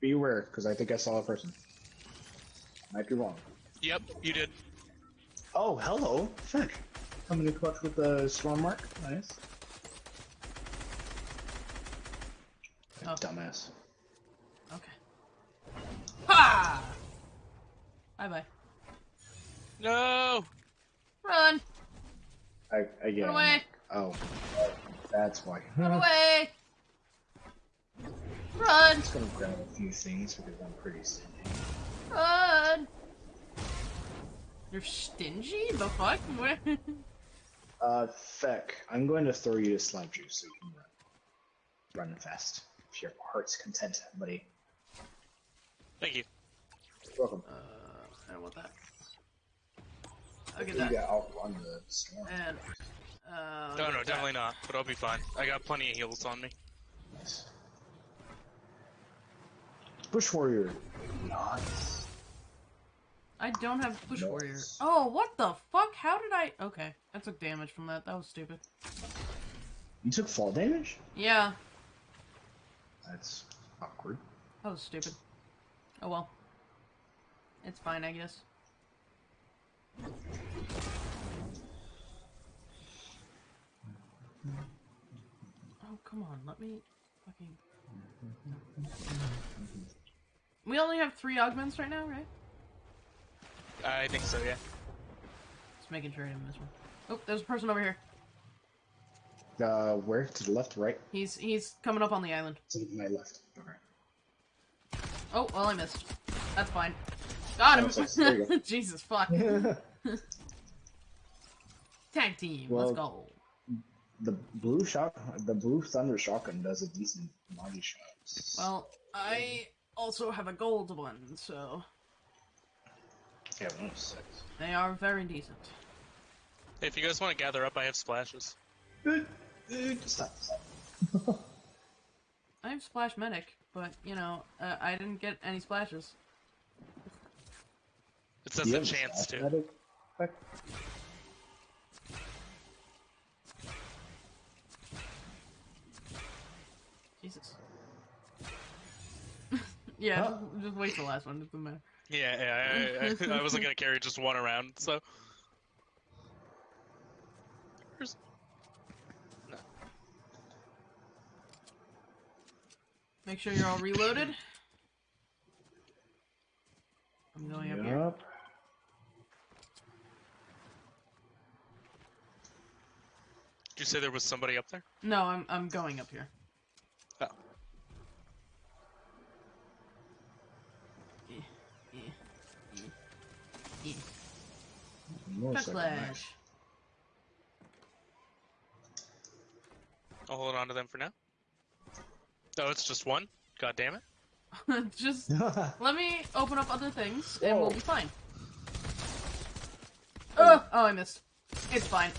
beware, because I think I saw a person. Might be wrong. Yep, you did. Oh, hello. Fuck. Coming in clutch with the storm mark. Nice. Oh. Dumbass. Okay. Ha! Bye bye. No. Run! I, I get Run away! Oh, that's why. Run away! Run! I'm just gonna grab a few things because I'm pretty stingy. Run! You're stingy? The fuck? What? Uh, Feck, I'm going to throw you to slap juice so you can run. Run fast. If your heart's content, buddy. Thank you. Welcome. uh, I don't want that. I'll get that. You that. got outrun the storm. And uh, No, no, that. definitely not. But I'll be fine. I got plenty of heals on me. Nice. Bush warrior. Nice. I don't have push Nice. warrior. Oh, what the fuck? How did I? Okay, I took damage from that. That was stupid. You took fall damage? Yeah, That's awkward. that was stupid. Oh well. It's fine, I guess. Oh, come on, let me fucking. We only have three augments right now, right? I think so, yeah. Just making sure I didn't miss one. Oh, there's a person over here. Uh, where? To the left, right? He's he's coming up on the island. To my left. Okay. Oh, well, I missed. That's fine. Got him. Oh, sorry. There you go. Jesus fuck. Tag team. Well- Let's go. the blue shot, the blue thunder shotgun does a decent body shot. Well, I also have a gold one, so yeah, one of six. they are very decent. If you guys want to gather up, I have splashes. Stop, stop. I have splash medic, but you know, uh, I didn't get any splashes. It says Do a chance to. Jesus. yeah, Huh? just, just wait till the last one. It doesn't matter. Yeah, yeah. I, I, I wasn't gonna carry just one around, so. Make sure you're all reloaded. I'm going up here. Yup. Did you say there was somebody up there? No, I'm I'm going up here. Oh. Eh, eh, eh, eh. More Chuck second Flash. match. I'll hold on to them for now. Oh, it's just one? God damn it. Just let me open up other things, and we'll be fine. Oh, oh, I missed. It's fine.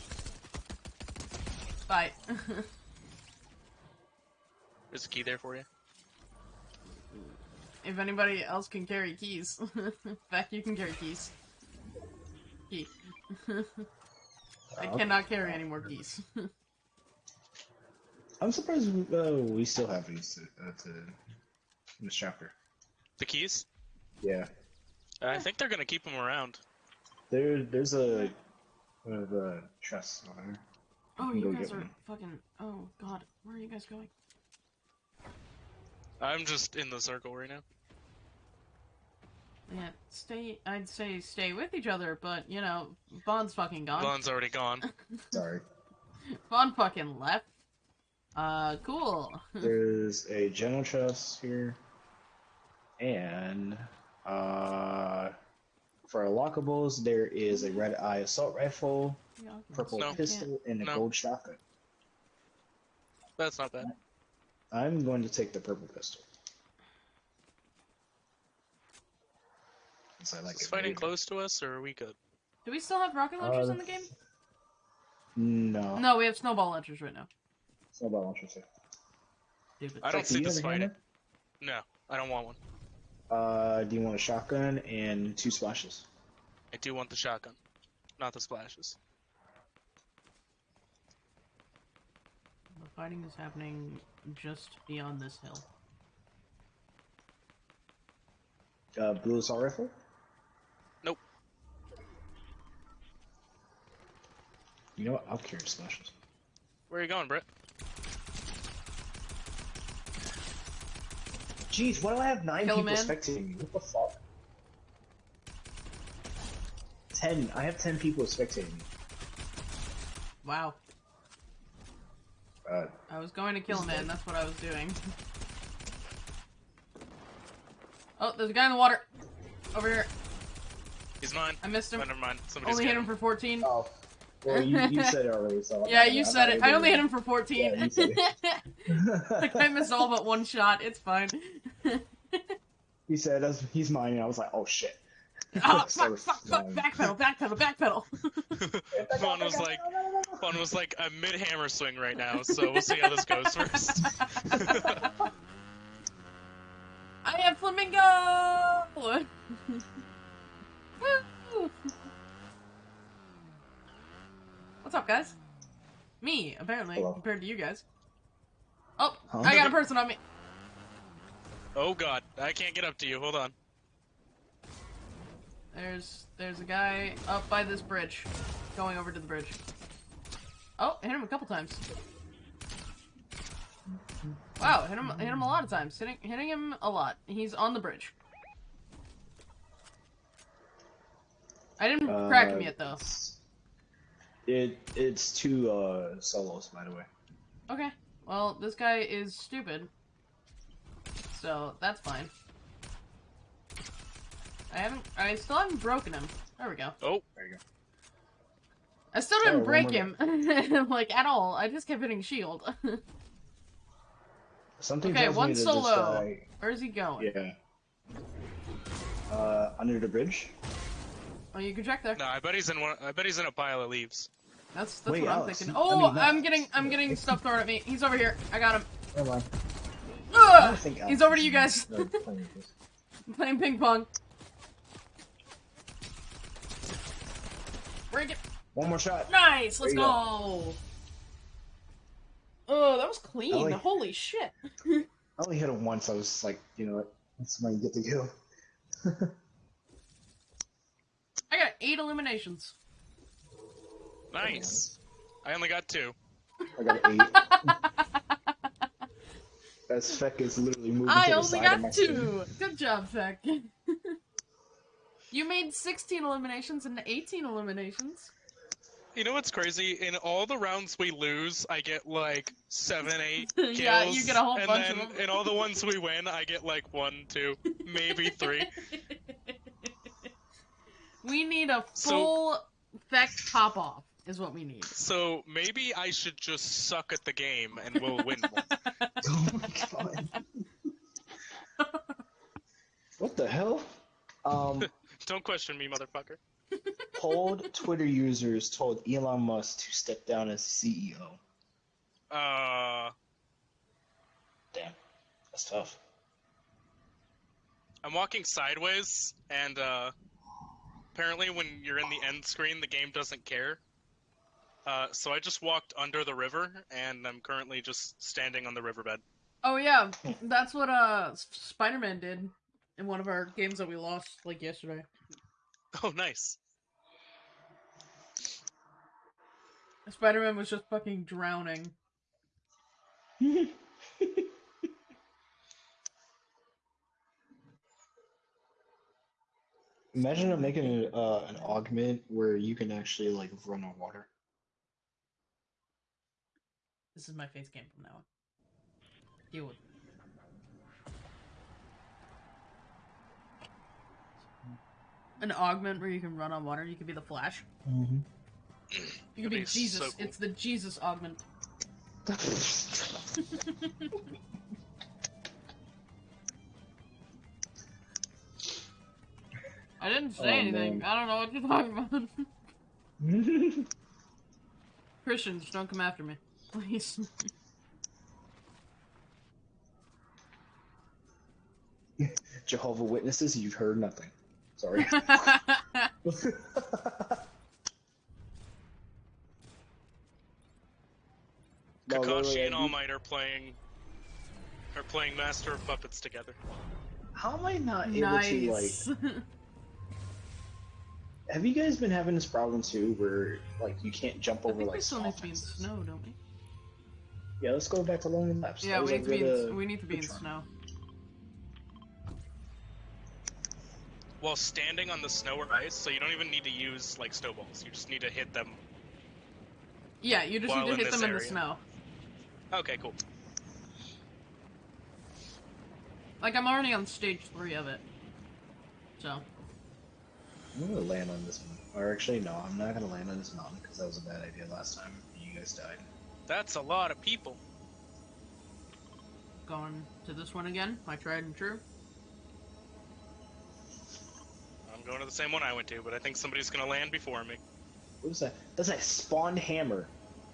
Bye. There's a key there for you. if anybody else can carry keys, Beck, you can carry keys. Key. I cannot carry any more keys. I'm surprised we, uh, we still have these to, uh, to in this chapter. The keys? Yeah, I think they're gonna keep them around. there, there's a one of the chests over there. oh, you guys are one. fucking. Oh God, where are you guys going? I'm just in the circle right now. Yeah, stay. I'd say stay with each other, but you know, Bond's fucking gone. Lon's already gone. Sorry. Bond fucking left. Uh, cool. There's a general chest here, and uh, for our lockables, there is a red eye assault rifle, Yeah, purple No. pistol, and a No. gold shotgun. That's not bad. I'm going to take the purple pistol. Since I like Is it fighting very- close to us, or are we good? Do we still have rocket launchers Uh, in the game? No. No, we have snowball launchers right now. Snowball launcher. sir. Stupid. I don't see this have a fighting. No, I don't want one. Uh, do you want a shotgun and two splashes? I do want the shotgun, not the splashes. The fighting is happening just beyond this hill. Uh, blue assault rifle? Nope. You know what? I'll carry splashes. Where are you going, Britt? Jeez, why do I have nine Kill people man. spectating me? What the fuck? Ten. I have ten people spectating me. Wow. Uh, I was going to kill a man, that's what I was doing. Oh, there's a guy in the water! Over here. He's mine. I missed Oh, him. never mind. Somebody's Only hit got him for 14. oh. Well, you, you said it already, so. Yeah, I'm you not- said I'm it. not I only hit him for 14. Yeah, you said like, I missed all but one shot. It's fine. He said, "That's- "He's mine," and I was like, "Oh shit." Oh, fuck, Started fuck, fuck, flying. backpedal, backpedal, backpedal. Fun was like, Fun was like a mid hammer swing right now, so we'll see how this goes first. I am flamingo. What's up, guys? Me, apparently, Hello. compared to you guys. Oh, Huh? I got a person on me. oh god, I can't get up to you. Hold on. There's there's a guy up by this bridge, going over to the bridge. Oh, hit him a couple times. Wow, hit him hit him a lot of times. Hitting hitting him a lot. He's on the bridge. I didn't crack him Uh, yet though. It it's two uh solos, by the way. Okay. Well, this guy is stupid. So that's fine. I haven't I still haven't broken him. There we go. Oh, There you go. I still didn't Oh, one break him like at all. I just kept hitting shield. Something Okay, tells one me solo. this guy, Where's he going? yeah. Uh, under the bridge. Oh, you can check there. no, I bet he's in one. I bet he's in a pile of leaves. That's that's Wait, what I'm Alex, thinking. I Oh, mean, I'm getting I'm getting stuff thrown at me. He's over here. I got him. Never mind. Ugh! think He's over to you guys. playing. Playing ping pong. Break it. One more shot. Nice. Let's There go. Oh, that was clean. Ellie. Holy shit. I only hit him once. I was like, you know what? That's when you get the kill. I got eight eliminations. Nice. I only got two. I got eight. As Feck is literally moving I to the only side of my got screen. two. Good job, Feck. you made 16 eliminations and 18 eliminations. You know what's crazy? In all the rounds we lose, I get like seven, eight kills. Yeah, you get a whole and bunch then of them. in all the ones we win, I get like one, two, maybe three. we need a So- full Feck pop off, is what we need. So maybe I should just suck at the game and we'll win more. Oh my god. what the hell? Um, Don't question me, motherfucker. polled Twitter users told Elon Musk to step down as CEO. Uh, Damn, that's tough. I'm walking sideways, and uh, apparently when you're in the end screen, the game doesn't care. Uh, so I just walked under the river, and I'm currently just standing on the riverbed. Oh yeah, that's what uh Spider-Man did in one of our games that we lost like yesterday. Oh, nice. Spider-Man was just fucking drowning. Imagine I'm making an, uh, an augment where you can actually like run on water. This is my face game from now on. Deal with it. An augment where you can run on water. You could be the Flash. Mm-hmm. You could be be Jesus. so cool. It's the Jesus augment. I didn't say Oh, anything. man. I don't know what you're talking about. Christians, don't come after me, please. Jehovah Witnesses, you've heard nothing. Sorry. No, Kakashi literally, and I- All Might are playing are playing Master of Puppets together. How am I not able nice. to like? Have you guys been having this problem too, where like you can't jump I over think like we still small need to be in snow, don't we? Yeah, let's go back to Lonely Labs. Yeah, That was we need to be in, uh, we need to be in snow. While standing on the snow or ice, so you don't even need to use like snowballs. You just need to hit them. Yeah, you just need to hit this them in the snow. Okay, cool. Like I'm already on stage three of it. So I'm gonna land on this one. Or actually, no, I'm not gonna land on this mountain because that was a bad idea last time. You guys died. That's a lot of people. going to this one again, my tried and true. I'm I'm going to the same one I went to, but I think somebody's gonna land before me. What was that? That's a spawned hammer.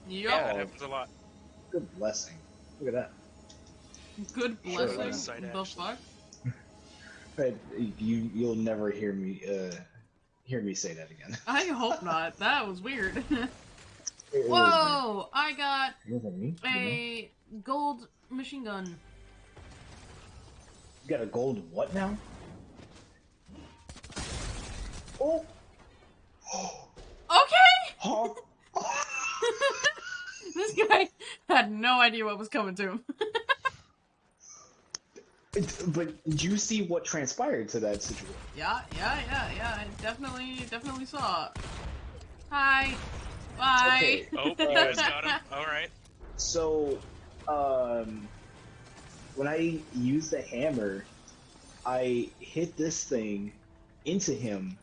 Yeah, Yup. that happens a lot. Good blessing. Look at that. Good blessing. why not? the fuck? But you you'll never hear me uh hear me say that again. I hope not. That was weird. Whoa! I got me. It wasn't me. you know? a gold machine gun. You got a gold what now? Oh. Okay! This guy had no idea what was coming to him. but did you see what transpired to that situation? yeah, yeah, yeah, yeah. I definitely, definitely saw. Hi. Bye. Okay. Oh, you guys got him. All right. So, um, when I used the hammer, I hit this thing into him,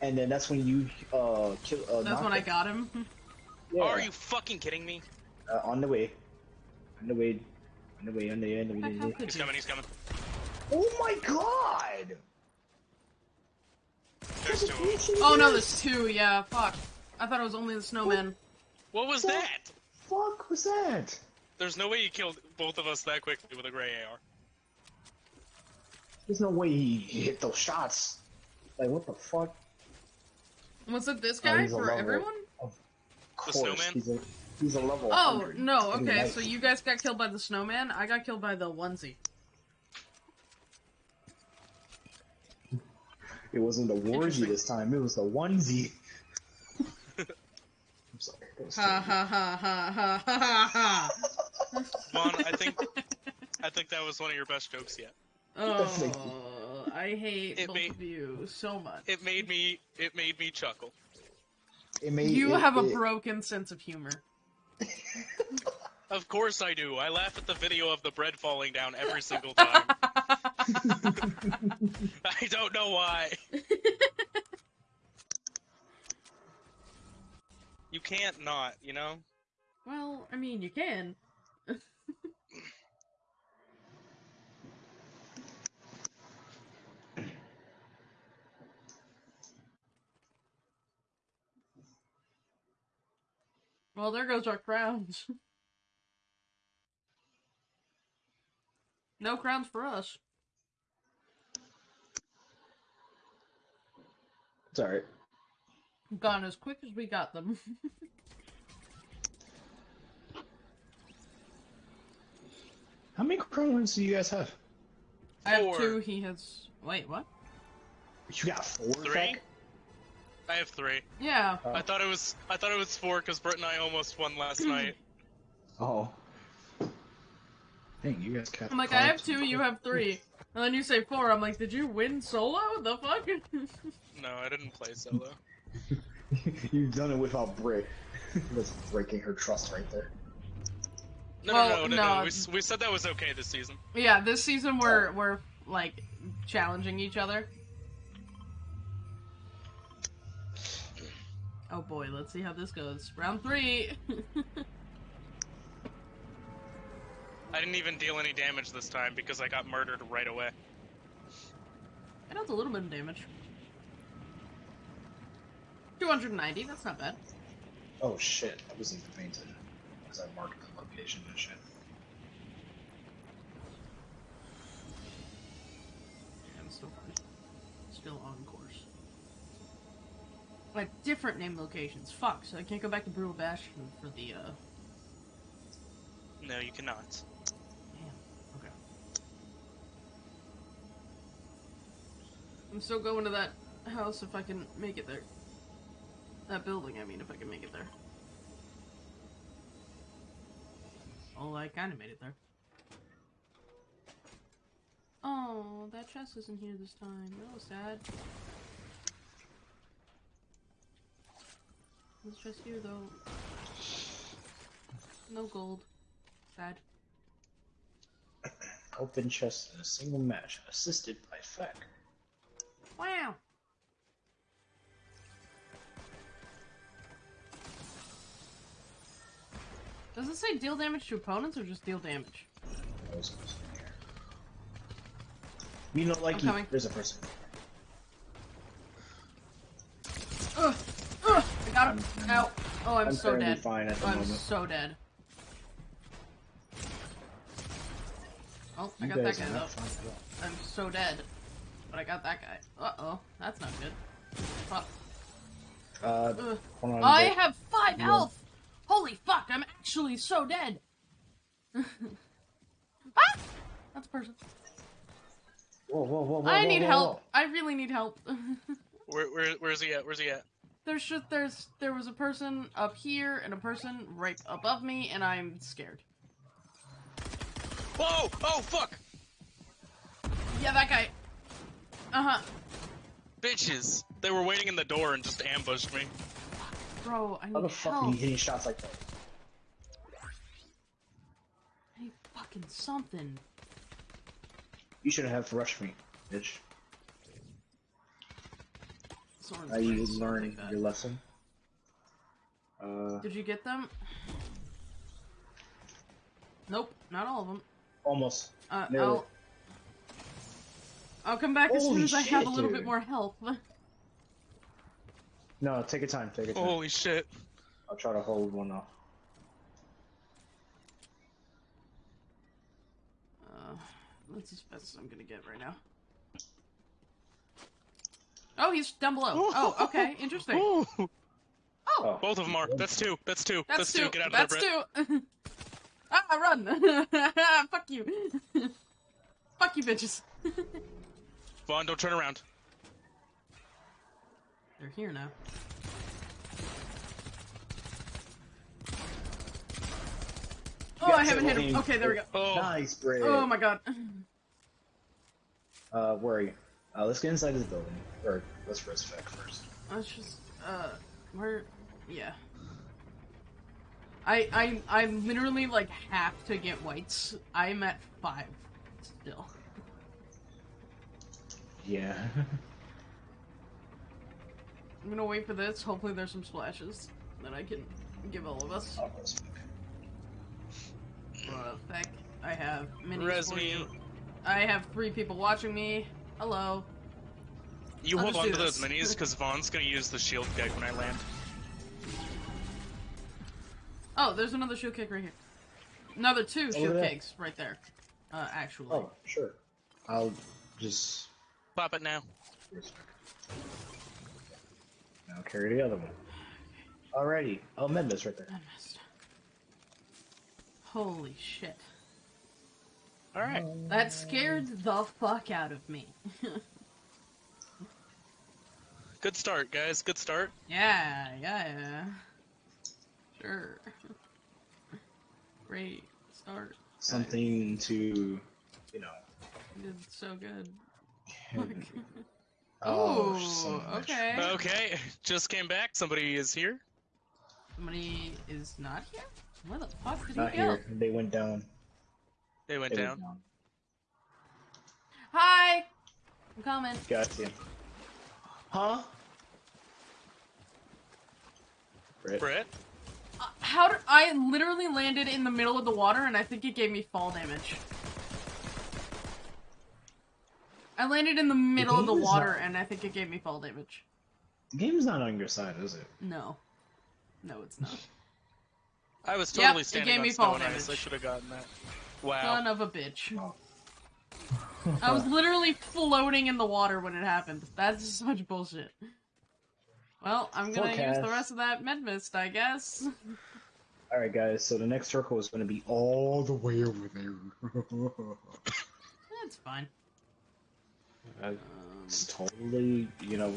and then that's when you uh kill. Uh, That's knocked when I got him. Yeah. Are you fucking kidding me? uh, on the way? On the way. On the way. On the way. On the way. On the way. He's coming. He's coming. Oh my god! There's two. Oh no, there's two. Yeah, fuck. I thought it was only the snowman. What was What? that? Fuck was that? There's no way you killed both of us that quickly with a gray AR. There's no way he hit those shots. Like what the fuck? Was it this Oh, guy he's a for level. everyone? Of The course, snowman? He's a, he's a level. Oh 100. no. Okay, so you guys got killed by the snowman. I got killed by the onesie. It wasn't the warsie Interesting. this time. It was the onesie. I'm sorry. that was Ha ha ha ha ha ha ha. Vaughn, I think I think that was one of your best jokes yet. Oh, I hate It both made- of you so much. It made me it made me chuckle. It made, You it- have a it- broken sense of humor. Of course I do. I laugh at the video of the bread falling down every single time. I don't know why. you can't not, you know? well, I mean, you can. well, there goes our crowns. no crowns for us. It's alright. Gone as quick as we got them. How many crowns do you guys have? I have Four. two. He has. Wait, what? You got four. Three? Zach? I have three. Yeah. Oh. I thought it was I thought it was four because Britt and I almost won last night. Oh. Dang, you guys got. I'm like, I have two. You have three. And then you say four. I'm like, did you win solo? The fuck? No, I didn't play solo. You've done it without Brick. That's breaking her trust right there. No, Well, no, no, no, no. no. We, we said that was okay this season. yeah, this season we're oh. we're like challenging each other. Oh boy, let's see how this goes. Round three. I didn't even deal any damage this time because I got murdered right away. I dealt a little bit of damage. 290, that's not bad. Oh shit, I wasn't even paying attention. Because I marked the location and shit. I'm still fine. Still on course. Like different name locations. Fuck, so I can't go back to Brutal Bastion for the uh No, you cannot. Damn. Okay. I'm still going to that house if I can make it there. That building, I mean, if I can make it there. Oh, I kind of made it there. Oh, that chest isn't here this time. That was sad. This chest here, though. No gold. Sad. Open chest in a single match, assisted by Feck. Wow. Does it say deal damage to opponents or just deal damage? You don't like you. There's a person. Ugh, ugh, I got him. Ow. Oh, I'm, I'm so dead. Fine at the I'm moment. so dead. Oh, I got that guy though. I'm so dead. But I got that guy. Uh-oh. That's not good. Fuck. Uh, I have five health! Holy fuck, I'm actually so dead! ah! That's a person. Whoa, whoa, whoa, whoa! I whoa, need whoa, help. whoa. I really need help. Where, where, where's he at? Where's he at? there's just there's there was a person up here and a person right above me, and I'm scared. Whoa! Oh fuck! Yeah, that guy. Uh huh. Bitches! They were waiting in the door and just ambushed me. Bro, I How the need fuck are you hitting shots like that? I need fucking something. You should have rushed me, bitch. Are you learning like your lesson? Uh, Did you get them? Nope, not all of them. almost. Uh, Nearly. I'll. I'll come back as soon Holy as I have a little dude. bit more health. No, take your time. Take your time. Holy shit! I'll try to hold one off. Uh, that's as best as I'm gonna get right now. Oh, he's down below. Oh, okay, interesting. Ooh. Oh, Oh, Both of them are. That's two. That's two. that's, two. Get out that's of there, Brett. two. ah, run! Fuck you. Fuck you, bitches. Vaughn, don't turn around. They're here now. Oh, I haven't hit him. Tiffany. Okay, there we go. Oh, nice, Bray. Oh my god. Uh, where are you? Uh, let's get inside this building. Or let's first check first. Let's just, uh, where, yeah. I, I, I literally, like, have to get whites. I'm at five, still. Yeah. I'm gonna wait for this, hopefully there's some splashes that I can give all of us. I'll first. Uh, feck, I have minis Res me. I have three people watching me. Hello. You I'll hold just on do to those minis because Vaughn's gonna use the shield keg when I land. Oh, there's another shield keg right here. Another two shield there. cakes right there. Uh, actually. Oh, sure. I'll just. Pop it now. Now carry the other one. Alrighty. Oh, I'll mend this right there. I missed. Holy shit. All right. Um, that scared the fuck out of me. Good start, guys. Good start. yeah, yeah, yeah. Sure. Great start. Something to, you know. You did so good. Oh, Ooh, son of a bitch. okay. Okay, just came back. Somebody is here. Somebody is not here? Where the fuck did Not he go? They went down. They went They down. went down. Hi! I'm coming. Got you. Huh? Brett. Brett. Uh, how did I literally landed in the middle of the water and I think it gave me fall damage. I landed in the middle of the water not- and I think it gave me fall damage. The game's not on your side, is it? No. No, it's not. I was Yep, totally it standing gave on me snow fall and ice. I damage. should have gotten that. Wow. Son of a bitch. I was literally floating in the water when it happened. That's just such bullshit. Well, I'm gonna use the rest of that med mist, I guess. Alright, guys, so the next circle is going to be all the way over there. That's fine. Uh, Um, it's totally, you know,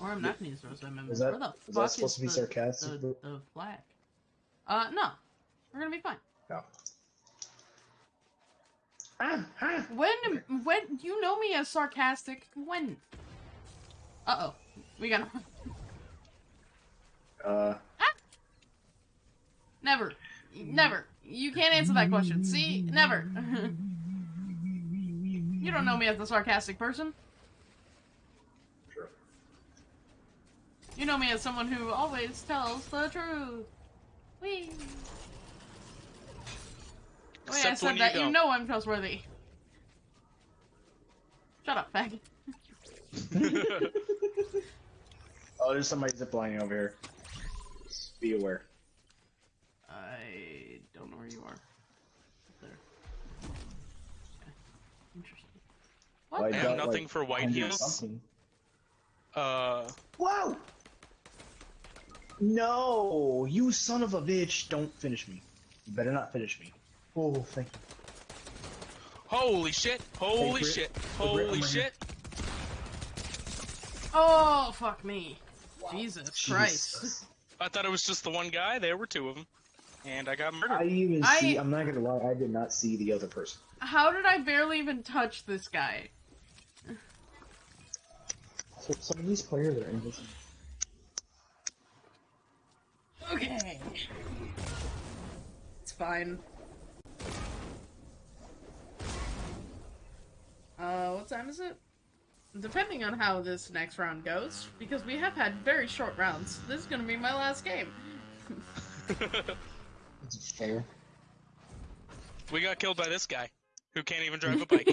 or I'm not gonna use the rest of that med Is that- Where the is that supposed to be the, sarcastic? The, the flag. Uh, no. We're gonna be fine. no. Ah, ah. When, when, you know me as sarcastic. When? Uh oh. We got Uh, Never. Never. You can't answer that question. See? Never. you don't know me as a sarcastic person. sure. You know me as someone who always tells the truth. Whee! The way I said that, you don't. know I'm trustworthy. Shut up, faggot. Oh, there's somebody ziplining over here. Be aware. I don't know where you are. There. Okay. Interesting. What? I I got, have nothing like, for white 100 heels. Uh, Whoa! No, you son of a bitch! Don't finish me. You better not finish me. Oh, thank you. holy shit! Holy Brit. shit! Holy shit! Oh, fuck me. Jesus Christ. I thought it was just the one guy. There were two of them, and I got murdered. I murdered. even I- see. I'm not gonna lie. I did not see the other person. How did I barely even touch this guy? So some of these players are invisible. Okay. It's fine. Uh, what time is it? Depending on how this next round goes, because we have had very short rounds, this is gonna be my last game. It's fair. we got killed by this guy, who can't even drive a bike.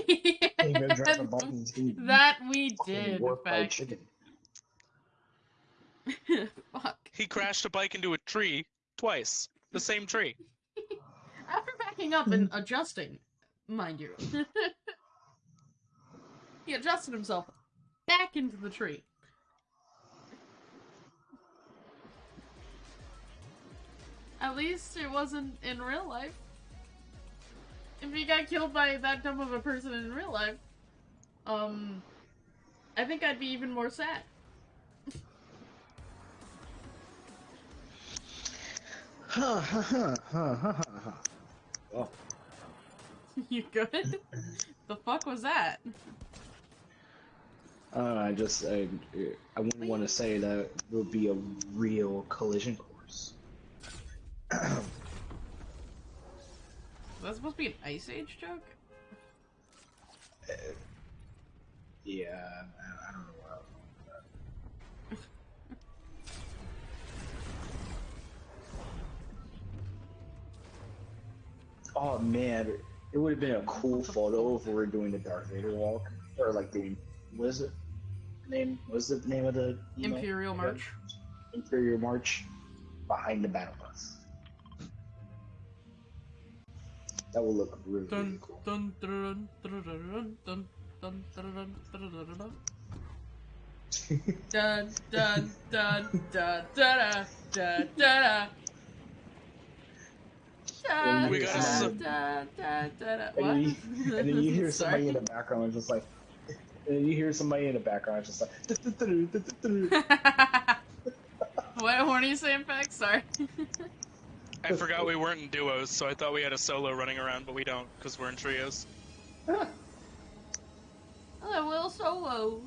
Can't even drive a button, too. that we did, in warped by fact. chicken. Fuck. he crashed a bike into a tree twice. The same tree. After backing up and adjusting, mind you. he adjusted himself back into the tree. At least it wasn't in real life. If he got killed by that dumb of a person in real life, um, I think I'd be even more sad. Huh, huh, huh, huh, huh, huh. Oh, you good? the fuck was that? uh, I just I, I wouldn't want to say that it would be a real collision course. Was that supposed to be an Ice Age joke? Yeah, I, I don't know what I was going with that. Oh man, it would have been a cool photo if we were doing the Darth Vader walk, or like the what is it? Name? What's the name of the emo? Imperial Okay. March. Imperial March behind the battle bus. That will look really, really cool. dun dun dun dun dun dun dun dun, dun, got some... da, da, da, da. What? And, you, and then you hear somebody in the background just like and then you hear somebody in the background just like what, what are you saying back sorry I forgot we weren't in duos, so I thought we had a solo running around, but we don't, because we're in trios. Hello, Will Solo.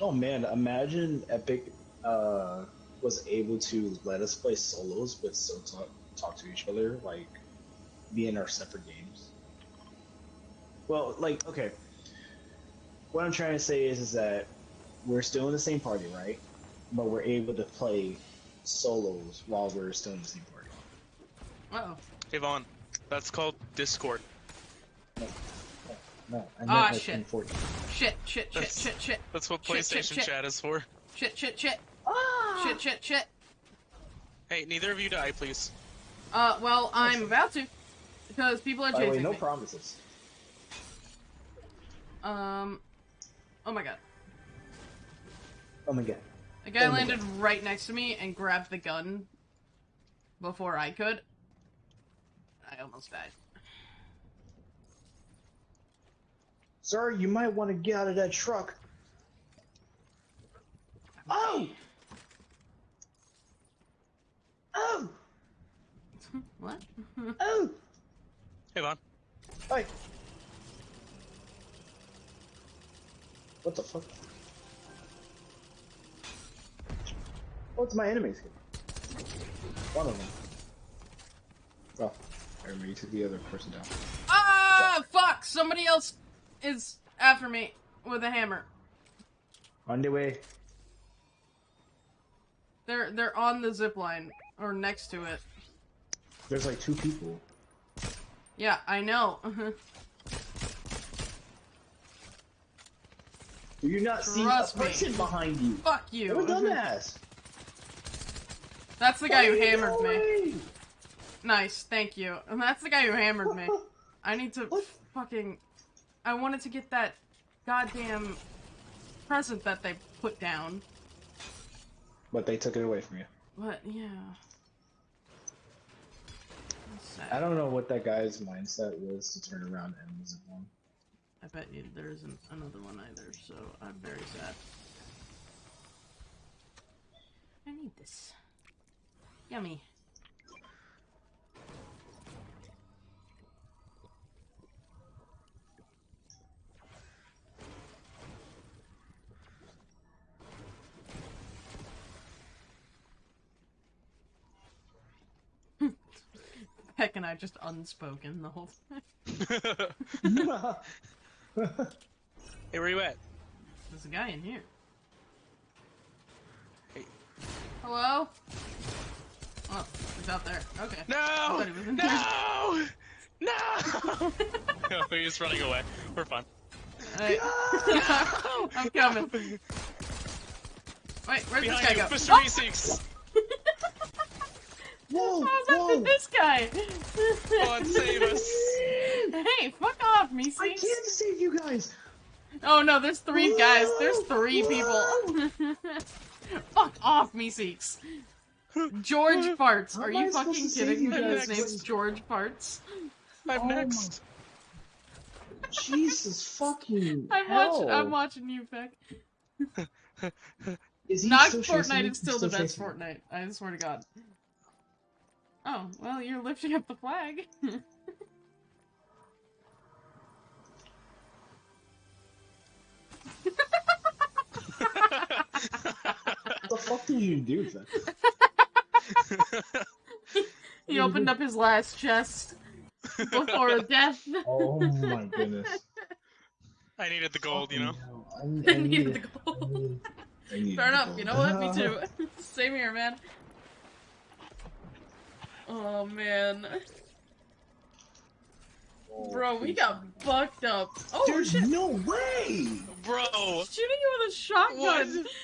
oh man, imagine Epic uh, was able to let us play solos but still talk, talk to each other, like be in our separate games. Well, like, okay. What I'm trying to say is, is that we're still in the same party, right? But we're able to play solos while we're still in the same party. Uh-oh. Yvonne, that's called Discord. No, no, I meant Ah, like shit. Shit, shit, shit, That's- shit, shit. That's what Shit, shit, PlayStation shit. chat is for. Shit, shit, shit. Ah! Shit, shit, shit. Hey, neither of you die, please. Uh, well, I'm about to. Because people are By the way, no me. promises. Um, oh my god. Oh my god. A guy Oh my landed right next to me and grabbed the gun before I could. I almost died. Sir, you might want to get out of that truck. Oh! Oh! what? Oh! Hey, Vaughn. Hey! What the fuck? What's my enemies? One of them. Oh, I remember you took the other person down. ah, fuck! Somebody else is after me with a hammer. On the way. They're they're on the zip line or next to it. There's like two people. Yeah, I know. Do you not see a me. person behind you? Fuck You're a you. dumbass. That's the guy who Why are you hammered me. Going? Nice, thank you. And that's the guy who hammered me. I need to What? fucking. I wanted to get that goddamn present that they put down. But they took it away from you. But yeah. I don't know what that guy's mindset was to turn around and visit one. I bet you there isn't another one either, so I'm very sad. I need this. Yummy. Peck and I just unspoken the whole time. Hey, where you at? There's a guy in here. Hey. Hello? Oh, he's out there. Okay. No! thought he was in No! No! no, he's running away. We're fine. Alright. I'm coming. Wait, where's Behind this guy you, go? Mr. Oh! Meeseeks! Whoa! How's after whoa! this guy? Come on, save us. Hey, fuck off, I can't save you guys. Oh no, there's three guys. There's three people. fuck off, Meeseeks. George Farts. How Are you fucking kidding you me? His name's George Farts. I'm Oh my- next. Jesus fucking I'm hell! watching. I'm watching you, Peck. Is he Not still Fortnite you? is still the best. Fortnite. I swear to God. Oh, well, you're lifting up the flag. What the fuck did you do? Then? he opened up his last chest before death. Oh my goodness. I needed the gold, you know? I, I I needed the I gold. needed- I needed Fair enough. gold. You know what? Me too. Same here, man. Oh man, Oh, bro, we got fucked up. Oh There's shit! no way! Bro! Shooting you with a shotgun. What?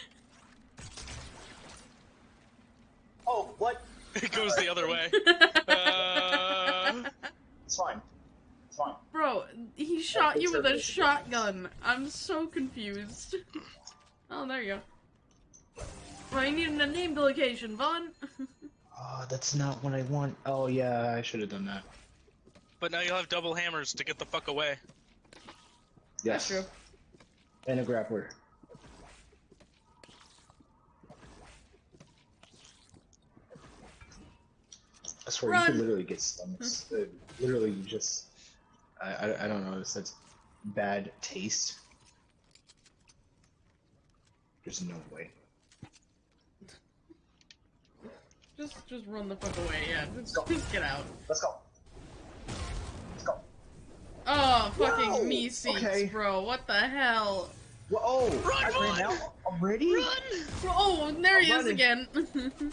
Oh, what? It goes the other way. Uh, It's fine. It's fine. Bro, he shot you with a shotgun. I'm so confused. Oh, there you go. Well, you need a name the location, Vaughn. Oh, that's not what I want. Oh yeah, I should have done that. but now you'll have double hammers to get the fuck away. Yes. That's true. And a grappler. I swear, you can literally get stomachs. Uh, literally, you just. I, I, I don't know, it's that's bad taste. There's no way. Just, just run the fuck away. Yeah, just, Go. just get out. Let's go. Let's go. Oh, fucking Whoa, Meeseeks, okay. bro. What the hell? Whoa, oh, Run, I run. ran out already? Bro, oh, there he I'm is running. again.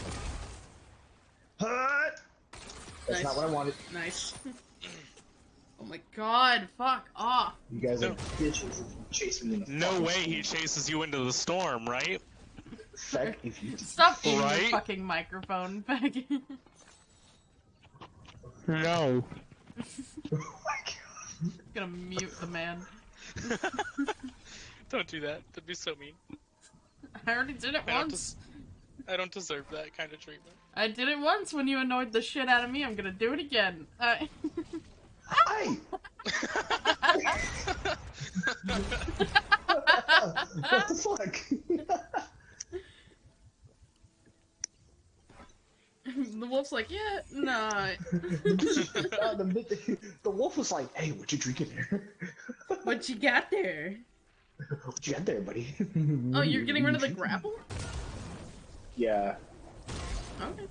Huh? That's Nice. not what I wanted. nice. Oh my god, fuck off. You guys are No. bitches if you chase me in the No way he chases you into the storm, right? Feck if you Stop eating your Right? fucking microphone, Peg. No. Oh my god. Gonna mute the man. Don't do that. That'd be so mean. I already did it I don't once. I don't deserve that kind of treatment. I did it once when you annoyed the shit out of me. I'm gonna do it again. Uh, Hey! what the fuck? the wolf's like, yeah, nah. Uh, the, the wolf was like, "Hey, what you drinking there? What you got there? what you got there, buddy?" Oh, you're getting rid of the grapple? Yeah. Okay.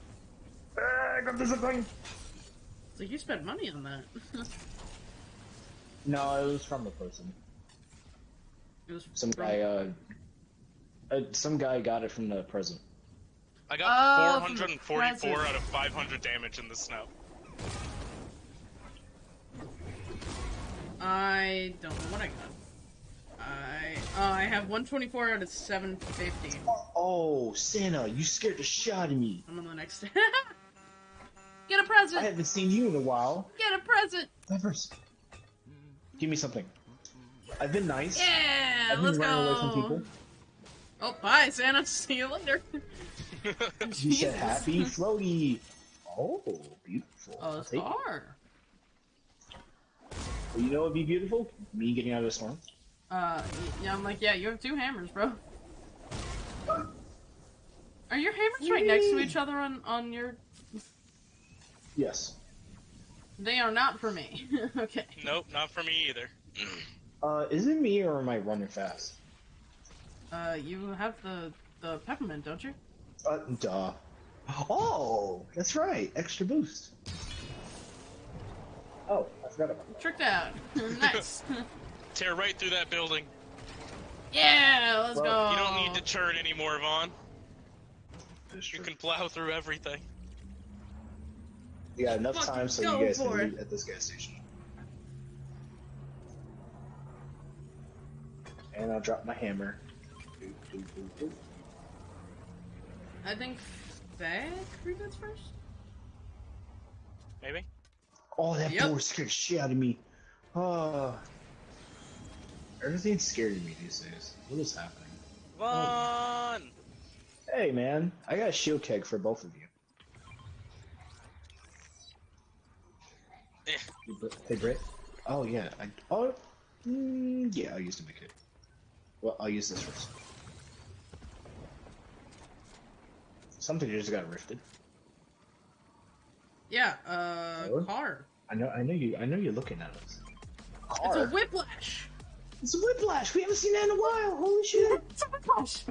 Ah, I got this thing. So you spent money on that. No, it was from the person. it was Some guy. Uh, uh, some guy got it from the present. I got from 444 out of 500 damage in the snow. I don't know what I got. I Uh, I have 124 out of 750. Oh, Santa, you scared the shit out of me. I'm on the next. Get a present. I haven't seen you in a while. Get a present. Peppers. Give me something. I've been nice. Yeah, I've been let's running away go. from people. Oh, bye, Santa. See you later. You Jesus. said happy floaty. Oh, beautiful. Oh, I'll it's take Well, you know what'd be beautiful? Me getting out of the storm. Uh, yeah, I'm like, yeah, you have two hammers, bro. Are your hammers right next to each other on on your? Yes. They are not for me. okay. Nope, not for me either. Uh, is it me or am I running fast? Uh, you have the the peppermint, don't you? Uh, duh. Oh, that's right. Extra boost. Oh, I forgot about that. Tricked out. nice. Tear right through that building. yeah, let's Well, go. You don't need to turn anymore, Vaughn. You can plow through everything. We got enough Fucking time so you guys can meet at this gas station. And I'll drop my hammer. I think Fag reboots first. Maybe? Oh, that Yep. door scared shit out of me. Oh. Everything's scary to me these days. What is happening? Vaughn! Hey, man. I got a shield keg for both of you. Eh. Hey, Brit- Hey, Britt. Oh, yeah. I, oh, mm, yeah, I'll use the big kit. Well, I'll use this first. Something just got rifted. Yeah. Uh, What? car. I know, I know you, I know you're looking at us. It's a whiplash. It's a whiplash. We haven't seen that in a while. Holy shit. It's a whiplash.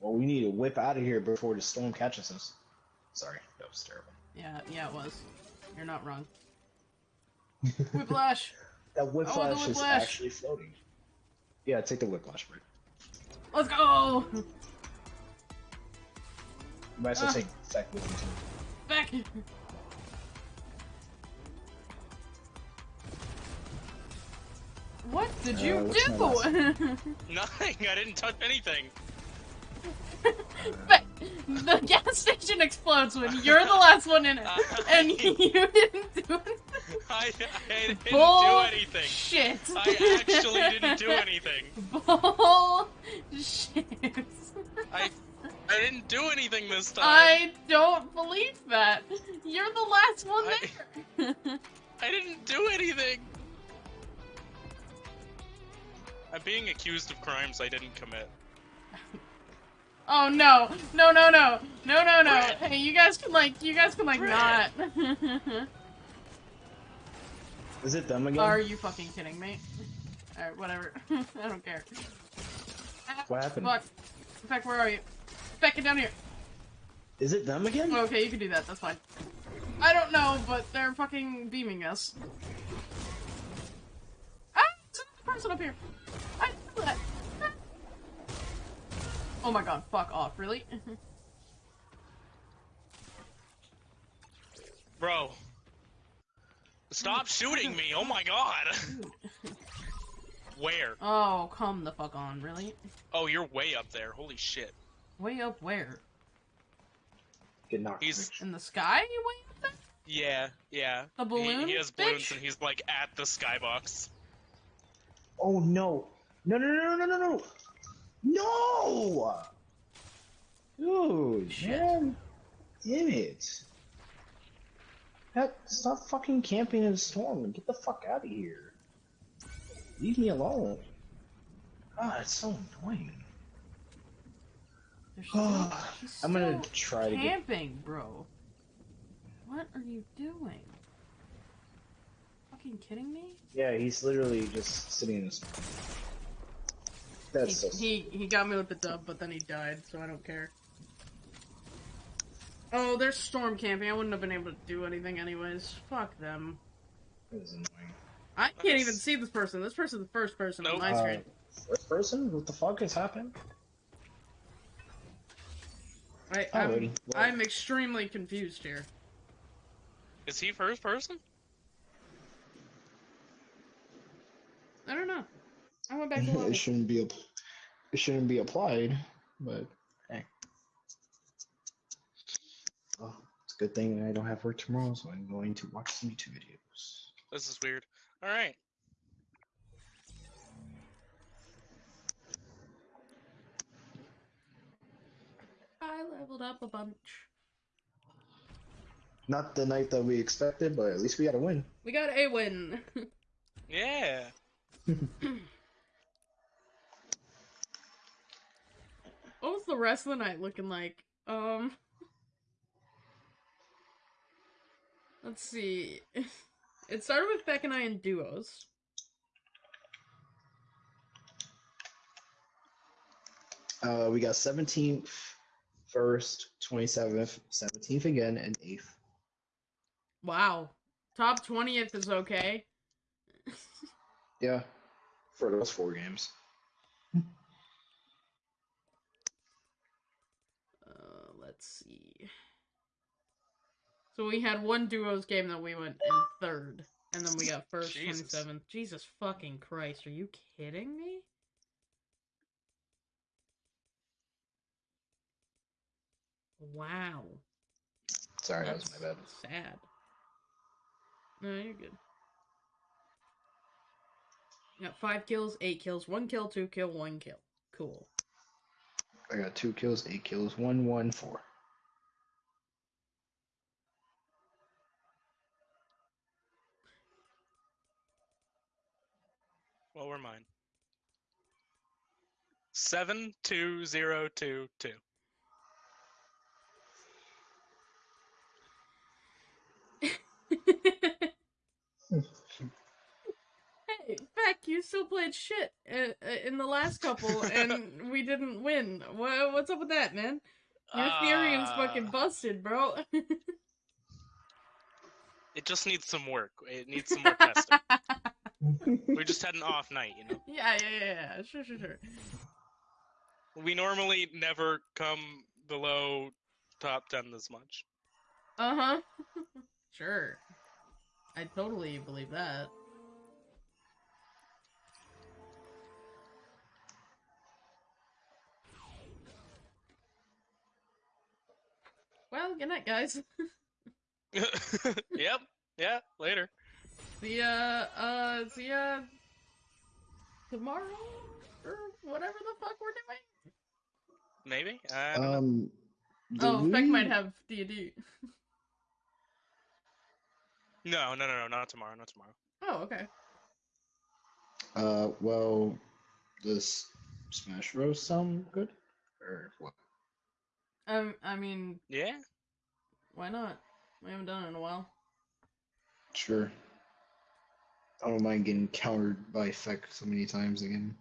Well, we need to whip out of here before the storm catches us. Sorry, that was terrible. Yeah, yeah, it was. You're not wrong. Whiplash. That whiplash, is whiplash. actually floating. Yeah, take the whiplash, Britt. Let's go. You might as well Ah. take Feck with you too. Back. What did Uh, you what's do? Nothing! I didn't touch anything! But the gas station explodes when you're the last one in it, uh, and you didn't do anything. I, I didn't Bull do anything! Shit. I actually didn't do anything! Bull shit. I I didn't do anything this time! I don't believe that. You're the last one I- there. I didn't do anything! I'm being accused of crimes I didn't commit. Oh no, no, no, no, no, no, no. Hey, you guys can like, you guys can like not. Is it them again? Are you fucking kidding me? Alright, whatever. I don't care. What happened? Fuck. Beck, where are you? Beck, get down here. Is it them again? Okay, you can do that. That's fine. I don't know, but they're fucking beaming us. Ah! There's another person up here. I know that. Oh my god, fuck off, really? Bro. Stop shooting me! Oh my god! Where? oh, come the fuck on, really? Oh, you're way up there. Holy shit. Way up where? Get knocked. He's- In the sky? You way up there? Yeah, yeah. The He- balloon, He, has balloons bitch? and he's like at the skybox. Oh no! No! No! No! No! No! No! No! Dude, Shit. man, damn it! That, stop fucking camping in the storm and get the fuck out of here. Leave me alone. Ah, God, it's so annoying. They're ah, still, I'm gonna still try to get. camping, bro. What are you doing? Fucking kidding me? Yeah, he's literally just sitting in the storm. That's so. He, he he got me with the dub, but then he died, so I don't care. Oh, they're storm camping. I wouldn't have been able to do anything anyways. Fuck them. Annoying. I can't even see this person. This person's the first person on Nope. my Uh, screen. first person? What the fuck is happening? I, I'm, well- I'm extremely confused here. Is he first person? I don't know. I went back to level. it shouldn't be app- it shouldn't be applied, but hey. Well, it's a good thing I don't have work tomorrow, so I'm going to watch some YouTube videos. This is weird. All right. I leveled up a bunch. Not the night that we expected, but at least we got a win. We got a win. Yeah. what was the rest of the night looking like? Um. Let's see. It started with Beck and I in duos. Uh, we got 17th, 1st, 27th, 17th again, and 8th. Wow. Top 20th is okay. Yeah, for those four games. Uh, let's see. So we had one duos game that we went in third, and then we got first, Jesus. 27th. Jesus fucking Christ, are you kidding me? Wow. Sorry, that was my bad. sad. No, you're good. Got five kills, eight kills, one kill, two kill, one kill. Cool. I got two kills, eight kills, one, one, four. What were mine? Seven two zero two two. Hey, Beck, you still played shit uh, uh, in the last couple, and we didn't win. What's up with that, man? Your Ethereum's fucking Ah. busted, bro. It just needs some work. It needs some more testing. We just had an off night, you know. yeah, yeah, yeah, yeah. Sure, sure, sure. We normally never come below top ten this much. Uh huh. sure. I totally believe that. Well, good night, guys. yep. Yeah. Later. See ya, uh, see ya tomorrow? Or whatever the fuck we're doing? Maybe. I don't know. Um, Oh, did Beck might have D&D. No, no, no, no, not tomorrow. Not tomorrow. Oh, okay. Uh, well, does Smash Bros sound good? Or what? Um, I mean, Yeah. why not? We haven't done it in a while. Sure. I don't mind getting countered by Feck so many times again.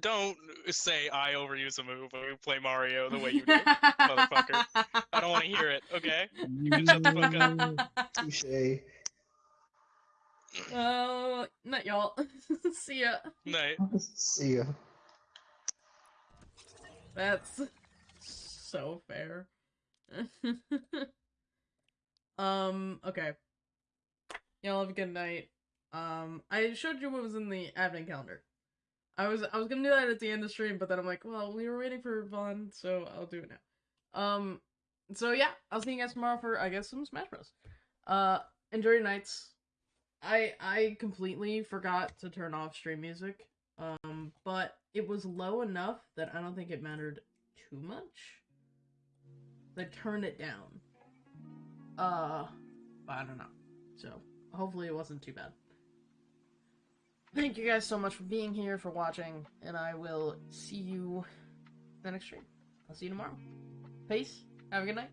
Don't say I overuse a move when we play Mario the way you do. motherfucker. I don't want to hear it. Okay. You can shut the fuck up. Touche. Oh, not y'all. see ya. Night. See ya. That's so fair. um, okay. Y'all have a good night. Um, I showed you what was in the advent calendar. I was I was gonna do that at the end of stream, but then I'm like, well, we were waiting for Vaughn, so I'll do it now. Um, so yeah, I'll see you guys tomorrow for I guess some Smash Bros. Uh, enjoy your nights. I I completely forgot to turn off stream music. Um, but it was low enough that I don't think it mattered too much. I turned it down. Uh, I don't know. So hopefully it wasn't too bad. Thank you guys so much for being here, for watching, and I will see you the next stream. I'll see you tomorrow. Peace. Have a good night.